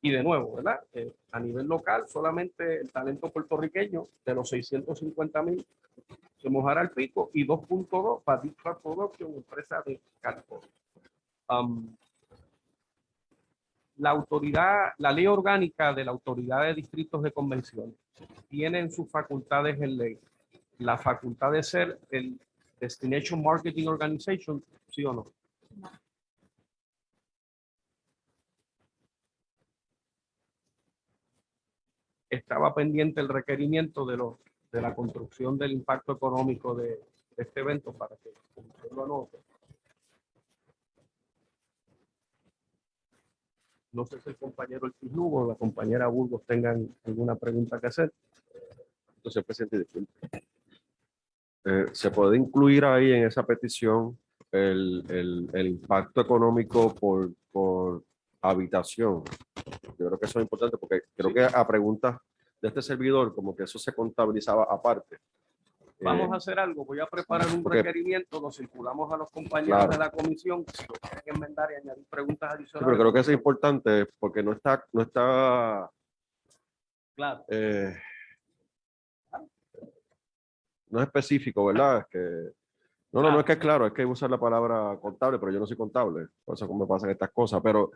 Y de nuevo, ¿verdad? Eh, a nivel local, solamente el talento puertorriqueño de los 650 mil se mojará el pico y 2.2 para Deep Production, empresa de California. Um, la autoridad, la ley orgánica de la autoridad de distritos de convenciones tiene en sus facultades en ley la facultad de ser el Destination Marketing Organization, ¿sí o no? estaba pendiente el requerimiento de, los, de la construcción del impacto económico de, este evento para que lo anote. No sé si el compañero El Lugo o la compañera Burgos tengan alguna pregunta que hacer. Entonces, presidente, disculpe. Eh, ¿Se puede incluir ahí en esa petición el, el- el impacto económico por, por habitación? Yo creo que eso es importante porque creo que a preguntas de este servidor, como que eso se contabilizaba aparte. Vamos Eh, a hacer algo. Voy a preparar un porque- requerimiento, lo circulamos a los compañeros Claro. de la comisión. Si lo quieren enmendar y añadir preguntas sí, adicionales. pero creo que eso es importante porque no está, no está Claro. eh, no es específico, ¿verdad? Es que, no, no, no es que es claro, es que hay que usar la palabra contable, pero yo no soy contable, por eso me pasan estas cosas, pero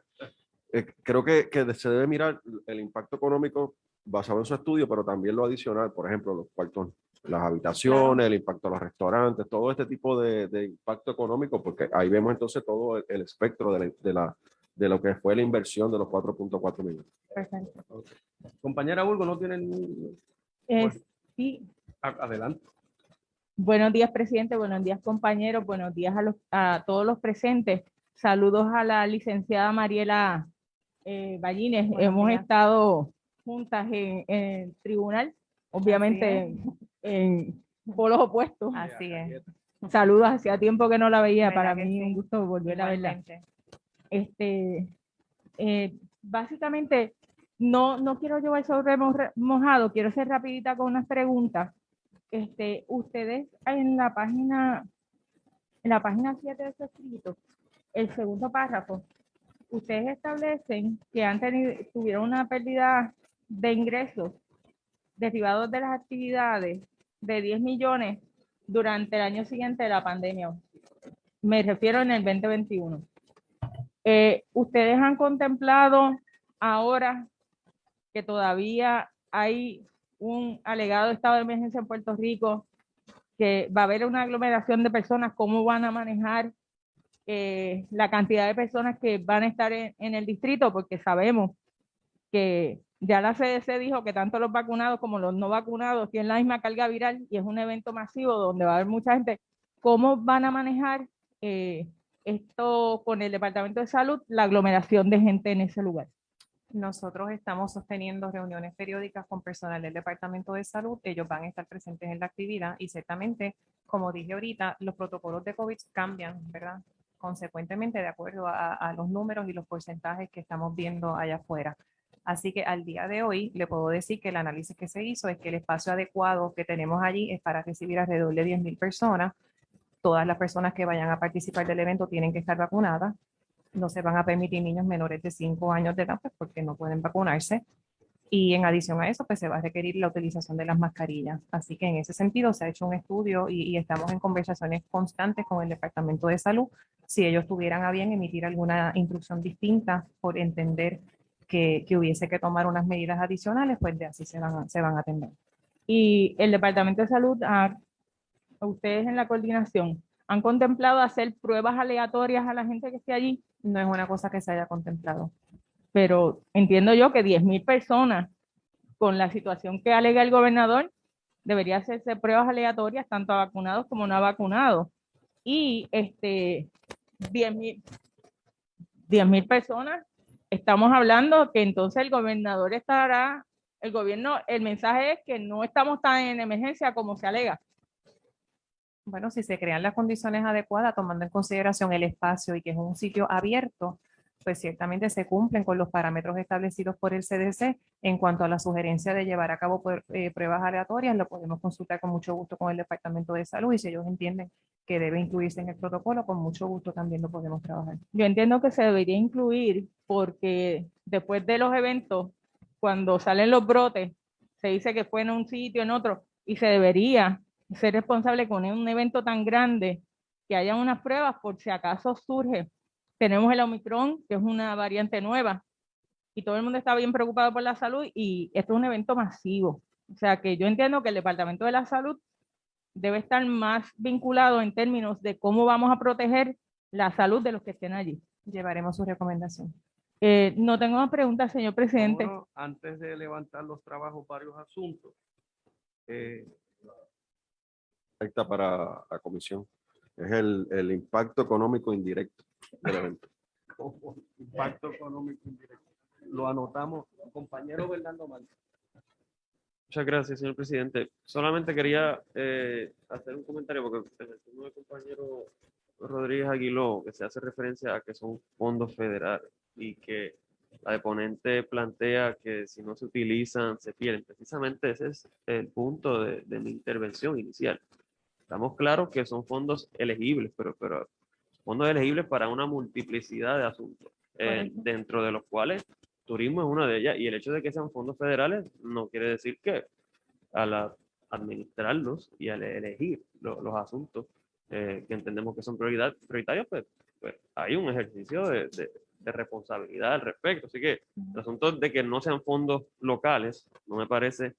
eh, creo que, que se debe mirar el impacto económico basado en su estudio, pero también lo adicional, por ejemplo, los cuartos, las habitaciones, el impacto a los restaurantes, todo este tipo de, de impacto económico, porque ahí vemos entonces todo el, el espectro de, la, de, la, de lo que fue la inversión de los 4.4 millones. Perfecto. Compañera Burgos, ¿no tienen? Eh, Bueno. sí. Adelante. Buenos días, presidente. Buenos días, compañeros. Buenos días a, los, a todos los presentes. Saludos a la licenciada Mariela eh, Ballines. Buenos Hemos días. estado juntas en, en el tribunal, obviamente en, en polos opuestos. Así es. Saludos, hacía tiempo que no la veía. ¿Verdad Para mí sí? un gusto volver a verla. Este, eh, básicamente, no, no quiero llevar sobre mo- mojado, quiero ser rapidita con unas preguntas. Este, ustedes en la página, en la página 7 de su escrito, el segundo párrafo, ustedes establecen que han tenido, tuvieron una pérdida de ingresos derivados de las actividades de 10 millones durante el año siguiente de la pandemia. Me refiero en el 2021. Eh, ¿Ustedes han contemplado ahora que todavía hay un alegado estado de emergencia en Puerto Rico, que va a haber una aglomeración de personas, cómo van a manejar eh, la cantidad de personas que van a estar en, el distrito? Porque sabemos que ya la CDC dijo que tanto los vacunados como los no vacunados tienen la misma carga viral y es un evento masivo donde va a haber mucha gente. ¿Cómo van a manejar eh, esto con el Departamento de Salud, la aglomeración de gente en ese lugar? Nosotros estamos sosteniendo reuniones periódicas con personal del Departamento de Salud. Ellos van a estar presentes en la actividad y ciertamente, como dije ahorita, los protocolos de COVID cambian, ¿verdad? Consecuentemente, de acuerdo a, a los números y los porcentajes que estamos viendo allá afuera. Así que al día de hoy le puedo decir que el análisis que se hizo es que el espacio adecuado que tenemos allí es para recibir alrededor de 10.000 personas. Todas las personas que vayan a participar del evento tienen que estar vacunadas no se van a permitir niños menores de 5 años de edad pues, porque no pueden vacunarse. Y en adición a eso, pues se va a requerir la utilización de las mascarillas. Así que en ese sentido se ha hecho un estudio y, y estamos en conversaciones constantes con el Departamento de Salud si ellos tuvieran a bien emitir alguna instrucción distinta por entender que, que hubiese que tomar unas medidas adicionales, pues de así se van se van a atender. Y el Departamento de Salud, a, a ustedes en la coordinación, ¿han contemplado hacer pruebas aleatorias a la gente que esté allí? No es una cosa que se haya contemplado. Pero entiendo yo que 10.000 personas, con la situación que alega el gobernador, debería hacerse pruebas aleatorias tanto a vacunados como no a vacunados. Y este, 10.000 10.000 personas, estamos hablando que entonces el gobernador estará, el gobierno, el mensaje es que no estamos tan en emergencia como se alega. Bueno, si se crean las condiciones adecuadas, tomando en consideración el espacio y que es un sitio abierto, pues ciertamente se cumplen con los parámetros establecidos por el CDC. En cuanto a la sugerencia de llevar a cabo eh, pruebas aleatorias, lo podemos consultar con mucho gusto con el Departamento de Salud y si ellos entienden que debe incluirse en el protocolo, con mucho gusto también lo podemos trabajar. Yo entiendo que se debería incluir porque después de los eventos, cuando salen los brotes, se dice que fue en un sitio, en otro, y se debería ser responsable con un evento tan grande que haya unas pruebas por si acaso surge. Tenemos el Omicron, que es una variante nueva, y todo el mundo está bien preocupado por la salud y esto es un evento masivo. O sea que yo entiendo que el Departamento de la Salud debe estar más vinculado en términos de cómo vamos a proteger la salud de los que estén allí. Llevaremos su recomendación. Eh, no tengo más preguntas, señor presidente. Vámonos, antes de levantar los trabajos, varios asuntos. Eh, Afecta para la comisión. Es el, el impacto económico indirecto del evento. *laughs* impacto económico indirecto. Lo anotamos, compañero Bernardo Márquez. Muchas gracias, señor presidente. Solamente quería eh, hacer un comentario porque en el turno del compañero Rodríguez Aguiló, que se hace referencia a que son fondos federales y que la deponente plantea que si no se utilizan, se pierden. Precisamente ese es el punto de, de mi intervención inicial. Estamos claros que son fondos elegibles, pero, pero fondos elegibles para una multiplicidad de asuntos, eh, dentro de los cuales turismo es una de ellas, y el hecho de que sean fondos federales no quiere decir que al administrarlos y al elegir lo- los asuntos eh, que entendemos que son prioridad, prioritarios, pues, pues hay un ejercicio de, de- de responsabilidad al respecto. Así que el asunto de que no sean fondos locales no me parece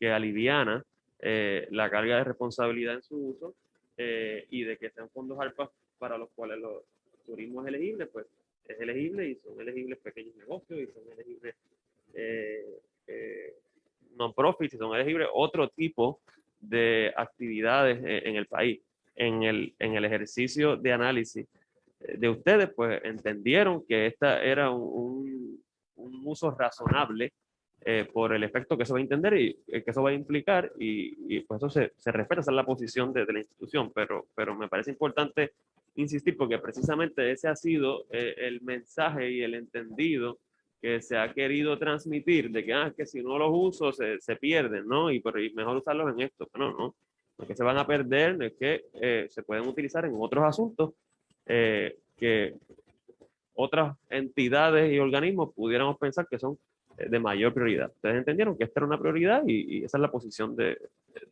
que aliviana eh, la carga de responsabilidad en su uso eh, y de que sean fondos ARPA para los cuales los turismo es elegible, pues es elegible y son elegibles pequeños negocios y son elegibles eh, non-profits y son elegibles otro tipo de actividades en el país. En el, en el ejercicio de análisis de ustedes, pues entendieron que esta era un- un uso razonable eh, por el efecto que eso va a entender y eh, que eso va a implicar y, y, pues eso se, se respeta, esa es la posición de, de la institución, pero, pero me parece importante insistir porque precisamente ese ha sido eh, el mensaje y el entendido que se ha querido transmitir de que, ah, que si no los uso se, se pierden, ¿no? Y, pero, y mejor usarlos en esto. No, no. Lo que se van a perder es que eh, se pueden utilizar en otros asuntos eh, que otras entidades y organismos pudiéramos pensar que son de mayor prioridad. Ustedes entendieron que esta era una prioridad y, y esa es la posición de,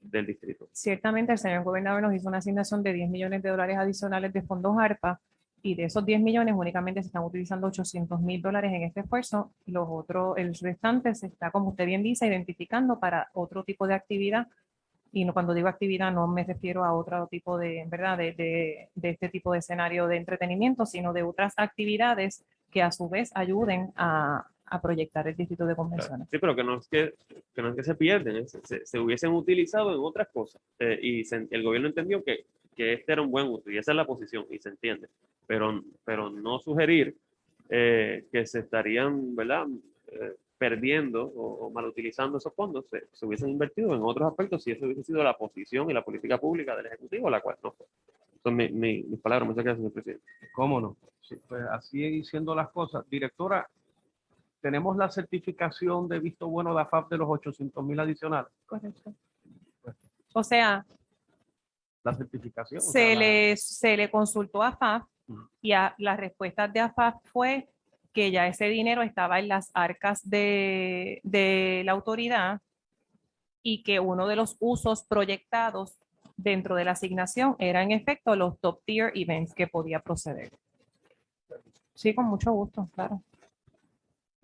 del distrito. Ciertamente el señor gobernador nos hizo una asignación de 10 millones de dólares adicionales de fondos ARPA y de esos 10 millones únicamente se están utilizando 800 mil dólares en este esfuerzo. Los otros, el restante se está, como usted bien dice, identificando para otro tipo de actividad. Y no, cuando digo actividad no me refiero a otro tipo de, ¿verdad? De, de, de este tipo de escenario de entretenimiento, sino de otras actividades que a su vez ayuden a, a proyectar el distrito de convenciones. Sí, pero que no es que, que, no es que se pierden, es- se, se hubiesen utilizado en otras cosas. Eh, y se- el gobierno entendió que, que este era un buen uso y esa es la posición y se entiende. Pero, pero no sugerir eh, que se estarían, ¿verdad? Eh, perdiendo o, o mal utilizando esos fondos, se, se hubiesen invertido en otros aspectos si eso hubiese sido la posición y la política pública del Ejecutivo, la cual no fue. Son mi- mi- mis palabras. Muchas gracias, señor presidente. ¿Cómo no? Sí, pues así siendo las cosas. Directora, tenemos la certificación de visto bueno de AFAP de los 800 mil adicionales. Correcto. O sea, La certificación. o sea, se la- le, se le consultó a FAF Ujú. y a, la respuesta de AFAF fue que ya ese dinero estaba en las arcas de, de la autoridad y que uno de los usos proyectados dentro de la asignación era en efecto los top tier events que podía proceder. Sí, con mucho gusto, claro.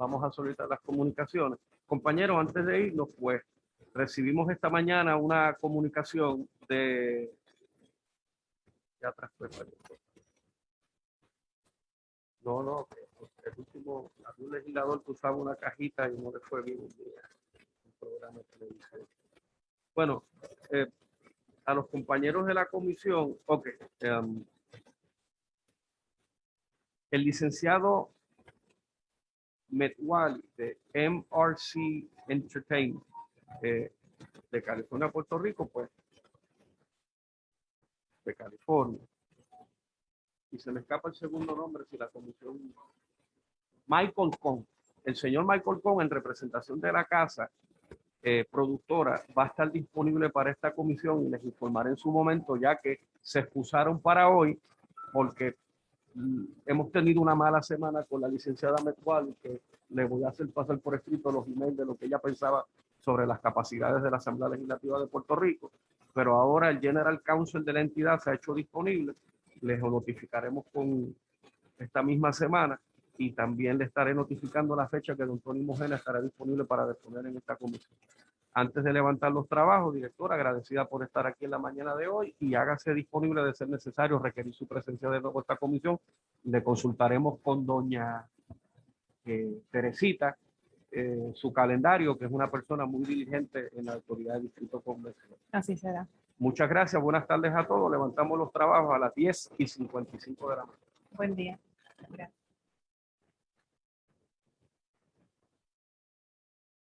Vamos a solicitar las comunicaciones. Compañeros, antes de irnos, pues recibimos esta mañana una comunicación de... Ya perdón. No, no, el último, un legislador que usaba una cajita y no le fue bien un día. Un programa de televisión. Bueno, eh, a los compañeros de la comisión, ok. em, el licenciado Metwali de MRC Entertainment eh, de California, Puerto Rico, pues de California. Y se me escapa el segundo nombre si la comisión. Michael Con. El señor Michael Con, en representación de la casa eh, productora, va a estar disponible para esta comisión y les informaré en su momento, ya que se excusaron para hoy, porque hemos tenido una mala semana con la licenciada Metwali, que le voy a hacer pasar por escrito los emails de lo que ella pensaba sobre las capacidades de la Asamblea Legislativa de Puerto Rico. Pero ahora el General Counsel de la entidad se ha hecho disponible. Les notificaremos con esta misma semana y también le estaré notificando la fecha que don Tony Mojena estará disponible para disponer en esta comisión. Antes de levantar los trabajos, directora, agradecida por estar aquí en la mañana de hoy y hágase disponible de ser necesario requerir su presencia de nuevo a esta comisión. Le consultaremos con doña eh, Teresita eh, su calendario, que es una persona muy diligente en la autoridad del Distrito Convencional. Así será. Muchas gracias, buenas tardes a todos. Levantamos los trabajos a las 10 y 55 de la mañana. Buen día. Gracias.